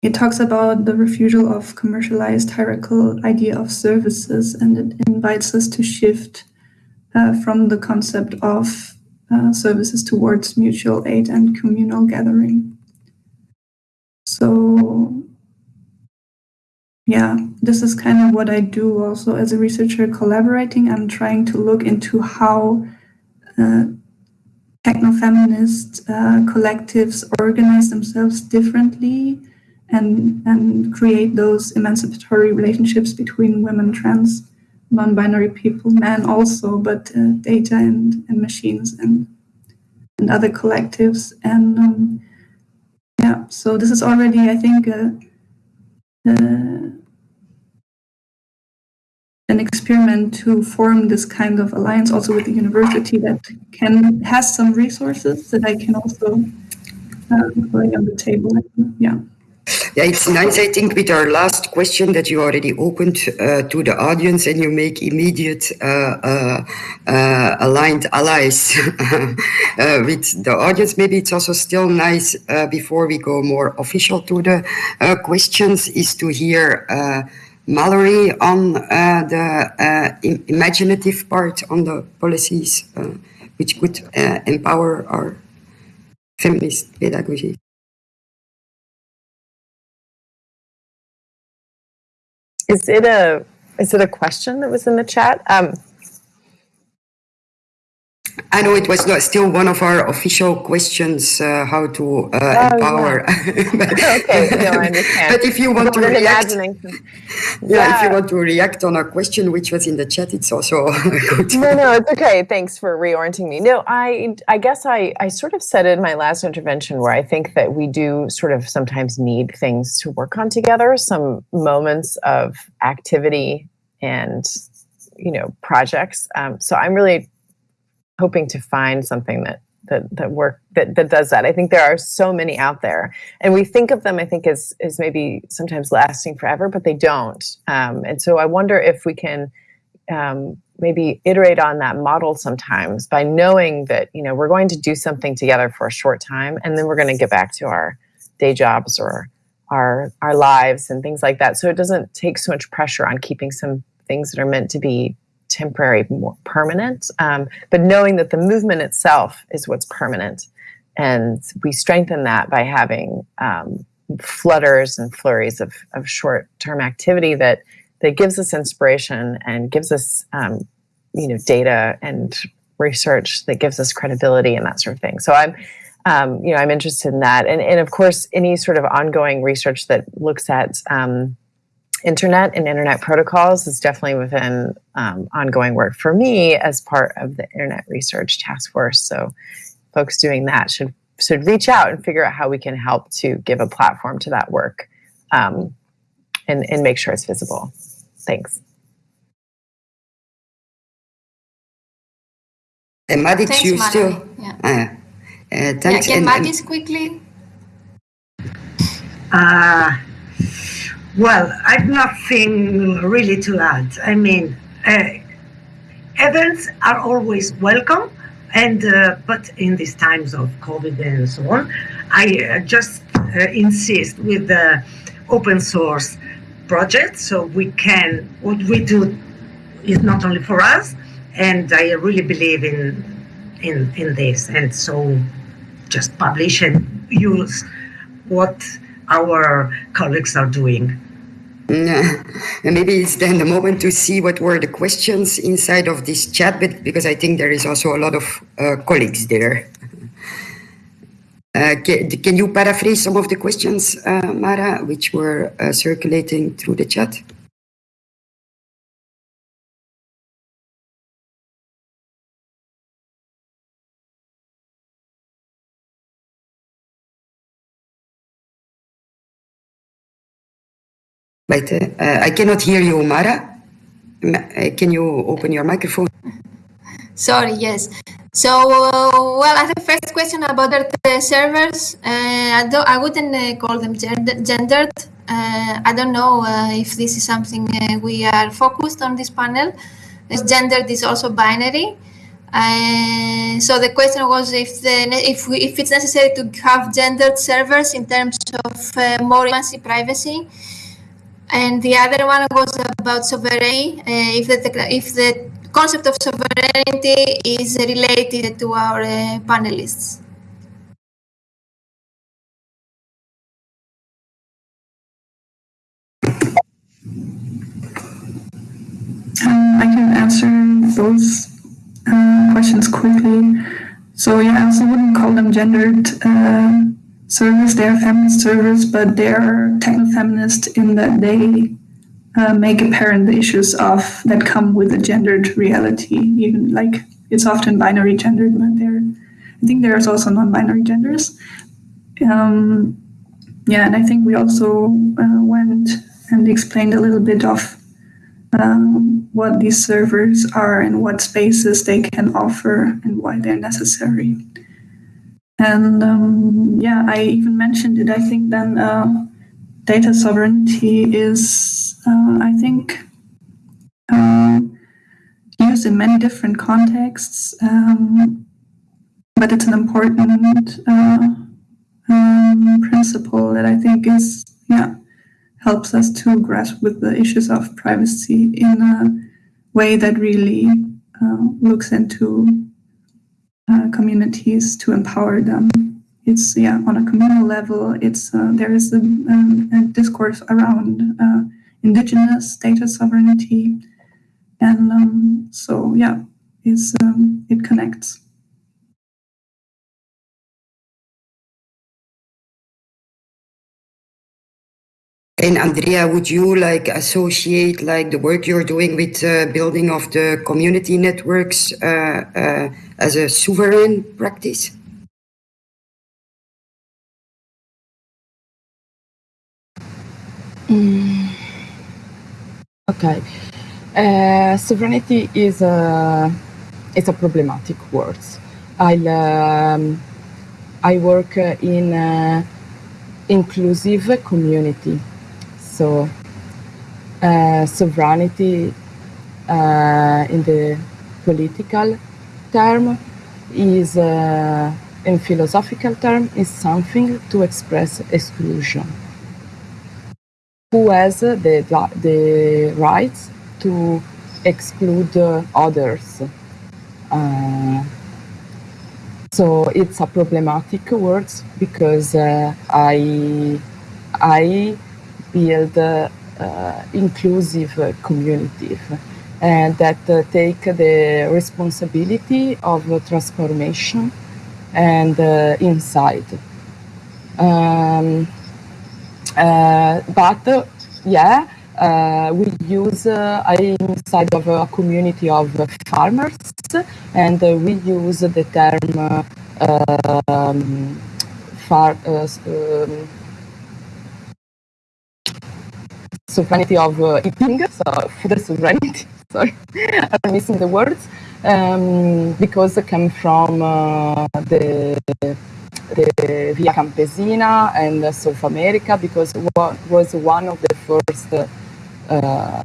it talks about the refusal of commercialized hierarchical idea of services, and it invites us to shift uh, from the concept of uh, services towards mutual aid and communal gathering. So yeah, this is kind of what I do also as a researcher collaborating. I'm trying to look into how uh, techno-feminist uh, collectives organize themselves differently and, and create those emancipatory relationships between women, trans, non-binary people, men also, but uh, data and, and machines and, and other collectives. And um, yeah, so this is already, I think, uh, uh, an experiment to form this kind of alliance also with the university that can has some resources that I can also uh, on the table. Yeah. Yeah, it's nice, I think, with our last question that you already opened uh, to the audience and you make immediate uh, uh, uh aligned allies uh, with the audience. Maybe it's also still nice, uh, before we go more official to the questions, is to hear Mallory on the imaginative part on the policies, which could empower our feminist pedagogy. Is it a is it a question that was in the chat? Um, I know it was not still one of our official questions, uh, how to uh, oh, empower. Yeah. but, okay, no, I understand. But if you want to react, yeah, yeah, if you want to react on a question which was in the chat, it's also good. No, no, it's okay. Thanks for reorienting me. No, I, I guess I, I sort of said in my last intervention where I think that we do sort of sometimes need things to work on together, some moments of activity and you know projects. Um, so I'm really hoping to find something that that that work that that does that. I think there are so many out there, and we think of them, I think, as as maybe sometimes lasting forever, but they don't. Um, and so I wonder if we can um, maybe iterate on that model sometimes by knowing that you know we're going to do something together for a short time, and then we're going to get back to our day jobs or our our lives and things like that. So it doesn't take so much pressure on keeping some things that are meant to be temporary, more permanent. Um, but knowing that the movement itself is what's permanent. And we strengthen that by having um, flutters and flurries of, of short term activity that, that gives us inspiration and gives us um, you know, data and research that gives us credibility and that sort of thing. So I'm, um, you know, I'm interested in that. And, and of course, any sort of ongoing research that looks at um, internet and internet protocols is definitely within um, ongoing work for me as part of the internet research task force. So folks doing that should should reach out and figure out how we can help to give a platform to that work um, and, and make sure it's visible. Thanks. And MaadiX, thanks, you still, yeah. Uh, uh, thanks. Yeah, can MaadiX quickly? Uh, well, I've nothing really to add. I mean, uh, events are always welcome, and uh, but in these times of COVID and so on, I uh, just uh, insist with the open source project, so we can what we do is not only for us, and I really believe in in in this, and so just publish and use what our colleagues are doing. Maybe it's then the moment to see what were the questions inside of this chat, but because I think there is also a lot of uh, colleagues there. Uh, can, can, you paraphrase some of the questions, uh, Mara, which were uh, circulating through the chat? But uh, I cannot hear you, Mara. Uh, can you open your microphone? Sorry, yes. So, uh, well, as a first question about the servers, uh, I, don't, I wouldn't uh, call them gendered. Uh, I don't know uh, if this is something uh, we are focused on this panel. As gendered is also binary. so the question was if the, if, we, if it's necessary to have gendered servers in terms of more privacy. And the other one was about sovereignty. if the if the concept of sovereignty is related to our uh, panelists. Um, I can answer those uh, questions quickly. So yeah, I also wouldn't call them gendered uh, servers. They are feminist servers, but they are techno-feminist in that they uh, make apparent the issues of that come with a gendered reality. Even like it's often binary gendered, but there, I think there's also non-binary genders. Um, yeah, and I think we also uh, went and explained a little bit of um, what these servers are and what spaces they can offer and why they're necessary. And um, yeah, I even mentioned it. I think then uh, data sovereignty is, uh, I think, um, used in many different contexts, um, but it's an important uh, um, principle that I think is, yeah, helps us to grasp with the issues of privacy in a way that really uh, looks into uh, communities to empower them. It's yeah on a communal level it's uh, there is a, um, a discourse around uh, indigenous data sovereignty. And um, so yeah it's um, it connects And Andrea, would you like associate like the work you're doing with uh, building of the community networks uh, uh, as a sovereign practice? Mm. Okay. Uh, sovereignty is a it's a problematic word. I um, I work in inclusive community, so uh, sovereignty uh, in the political term is uh, in philosophical term is something to express exclusion who has the, the rights to exclude others. Uh, so it's a problematic word because uh, I, I build uh, inclusive communities and that uh, take the responsibility of transformation and uh, insight. Um, uh, but yeah, uh, we use, uh, inside of a community of farmers and we use the term um, far, um, sovereignty of uh, eating, so food sovereignty, sorry, I'm missing the words, um, because it came from uh, the the Via Campesina and South America because it was one of the first uh,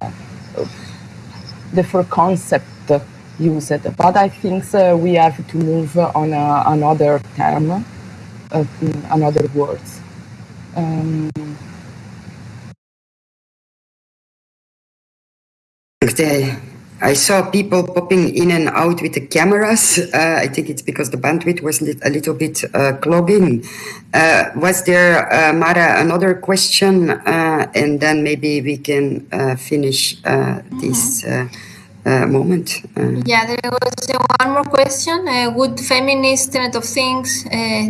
the first concept used. But I think uh, we have to move on a, another term, uh, another words. Um, I saw people popping in and out with the cameras. Uh, I think it's because the bandwidth was a little bit uh, clogging. Uh, was there, uh, Mara, another question? Uh, and then maybe we can uh, finish this moment. yeah, there was one more question. would feminist Internet of Things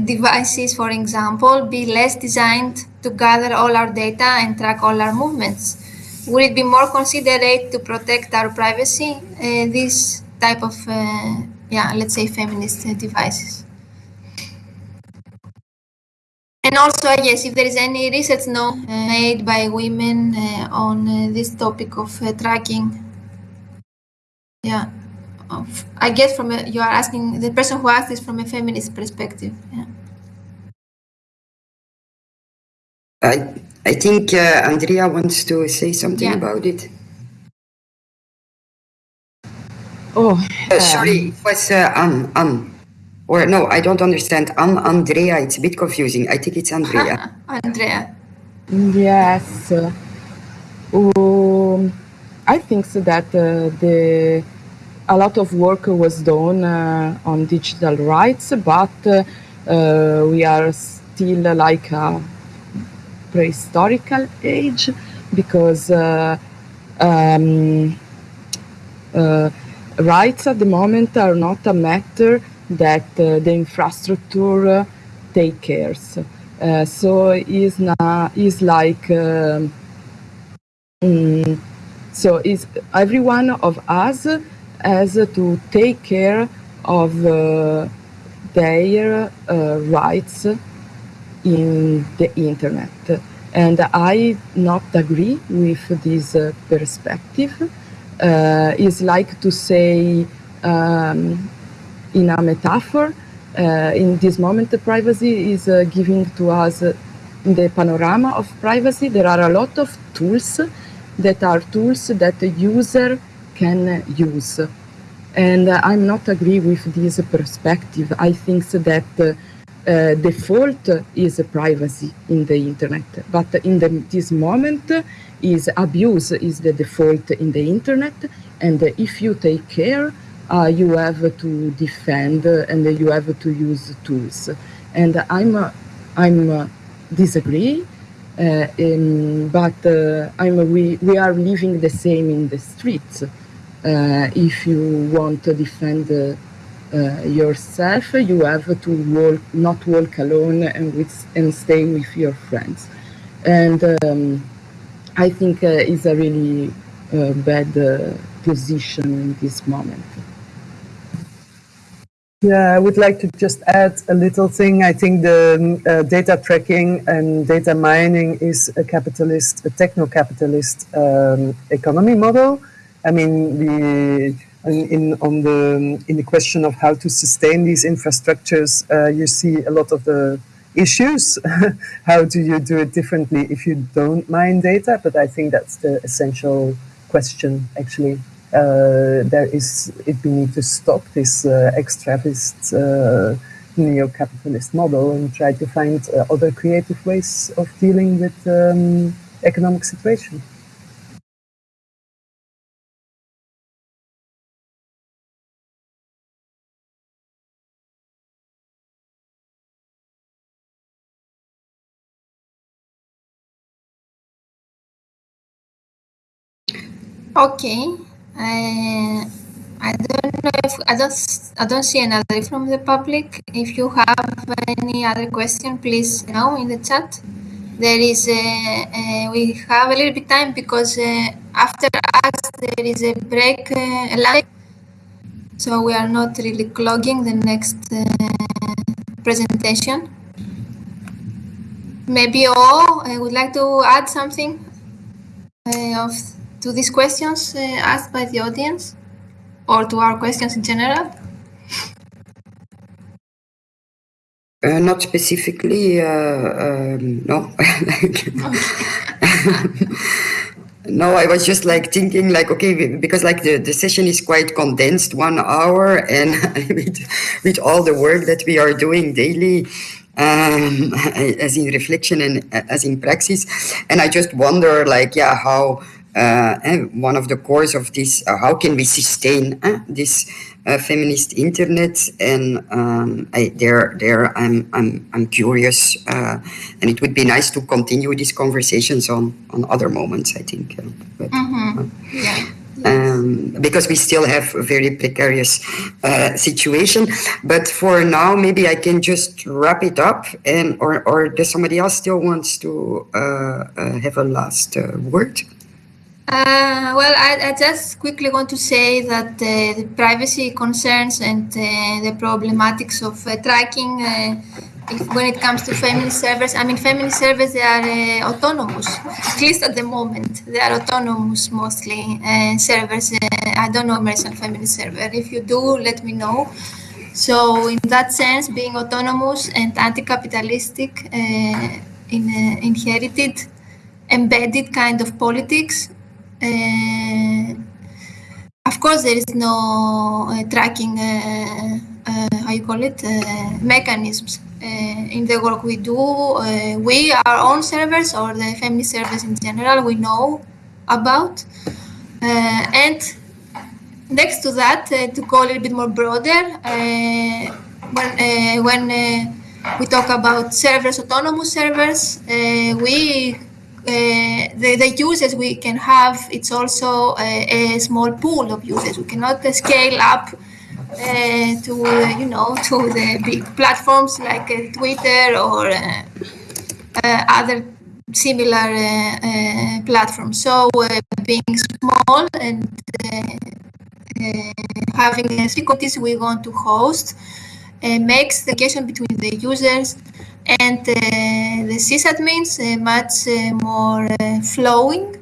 devices, for example, be less designed to gather all our data and track all our movements? Would it be more considerate to protect our privacy, uh, this type of, uh, yeah, let's say feminist uh, devices? And also, I guess, if there is any research no, uh, made by women uh, on this topic of tracking, yeah, I guess from a, you are asking the person who asked this from a feminist perspective. Yeah. I I think uh, Andrea wants to say something Yeah. about it. Oh, Uh, sorry, it was uh, Anne, Anne. Or no, I don't understand. Anne, Andrea, it's a bit confusing. I think it's Andrea. Andrea. Yes. Um, I think so that uh, the a lot of work was done uh, on digital rights, but uh, uh, we are still uh, like a prehistorical age because uh, um, uh, rights at the moment are not a matter that uh, the infrastructure take cares. So is is like um, mm, so is every one of us has to take care of uh, their uh, rights in the internet. And i not agree with this uh, perspective. Uh, is like to say um, in a metaphor uh, in this moment the privacy is uh, giving to us uh, the panorama of privacy. There are a lot of tools that are tools that the user can use. And uh, i'm not agree with this perspective. I think that uh, default is privacy in the internet but in the, this moment is abuse is the default in the internet and if you take care uh, you have to defend and you have to use tools and i'm i'm disagree uh, um, but uh, I'm, we, we are living the same in the streets. Uh, if you want to defend yourself, you have to walk, not walk alone and, with, and stay with your friends. And um, I think uh, it's a really uh, bad uh, position in this moment. Yeah, I would like to just add a little thing. I think the uh, data tracking and data mining is a capitalist, a techno-capitalist um, economy model. I mean, we in, in on the in the question of how to sustain these infrastructures, uh, you see a lot of the issues. how do you do it differently if you don't mine data? But I think that's the essential question, actually uh, there is it we need to stop this uh, extravist uh, neo-capitalist model and try to find uh, other creative ways of dealing with um, economic situation. Okay. I I don't know if I don't I don't see another from the public. If you have any other question, please know in the chat. There is a, a we have a little bit time because uh, after us there is a break uh, live, so we are not really clogging the next uh, presentation. Maybe all I would like to add something uh, of to these questions uh, asked by the audience or to our questions in general? Uh, not specifically, uh, um, no. no, I was just like thinking like, okay, because like the, the session is quite condensed, one hour, and with, with all the work that we are doing daily, um, as in reflection and as in praxis, and I just wonder like, yeah, how uh, one of the cores of this, uh, how can we sustain uh, this uh, feminist internet? And um, I, there, there, I'm, I'm, I'm curious, uh, and it would be nice to continue these conversations on on other moments. I think, uh, but, Mm-hmm. Yeah. um, because we still have a very precarious uh, situation. But for now, maybe I can just wrap it up, and or or does somebody else still wants to uh, uh, have a last uh, word? Uh, well, I, I just quickly want to say that uh, the privacy concerns and uh, the problematics of uh, tracking uh, if, when it comes to feminist servers, I mean, feminist servers, they are uh, autonomous, at least at the moment. They are autonomous mostly servers. I don't know Emerson feminist server. If you do, let me know. So in that sense, being autonomous and anti-capitalistic in inherited, embedded kind of politics, Uh, of course, there is no uh, tracking, uh, uh, uh how you call it, uh, mechanisms in the work we do. we, our own servers or the family servers in general, we know about. and next to that, to go a little bit more broader, when, when we talk about servers, autonomous servers, we uh, the, the users we can have, it's also a, a small pool of users. We cannot uh, scale up uh, to, uh, you know, to the big platforms like uh, Twitter or uh, other similar platforms. So being small and having difficulties we want to host makes the connection between the users and uh, the sysadmins uh, much uh, more flowing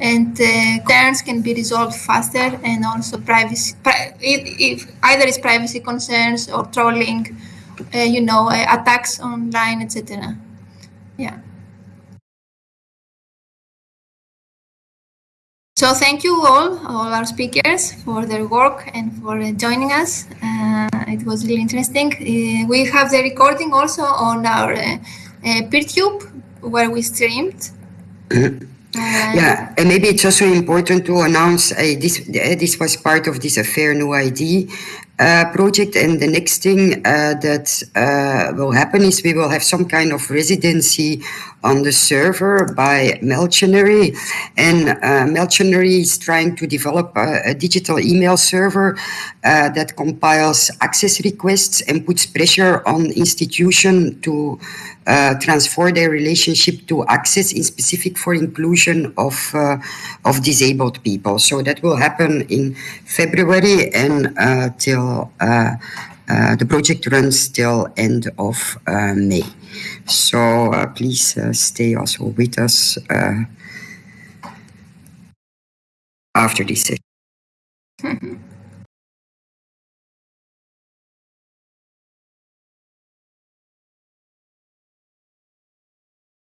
and concerns can be resolved faster and also privacy if either it's privacy concerns or trolling you know attacks online etc yeah So thank you all, all our speakers for their work and for joining us. Uh, it was really interesting. Uh, we have the recording also on our uh, uh PeerTube where we streamed. yeah, and maybe it's also important to announce uh, this. Uh, this was part of this affair new ID uh, project. And the next thing uh, that uh, will happen is we will have some kind of residency on the server by Meltionary. And uh, Meltionary is trying to develop a, a digital email server uh, that compiles access requests and puts pressure on institution to uh, transfer their relationship to access in specific for inclusion of uh, of disabled people. So that will happen in February and uh, till uh, uh, the project runs till end of uh, May. So uh, please uh, stay also with us uh, after this session.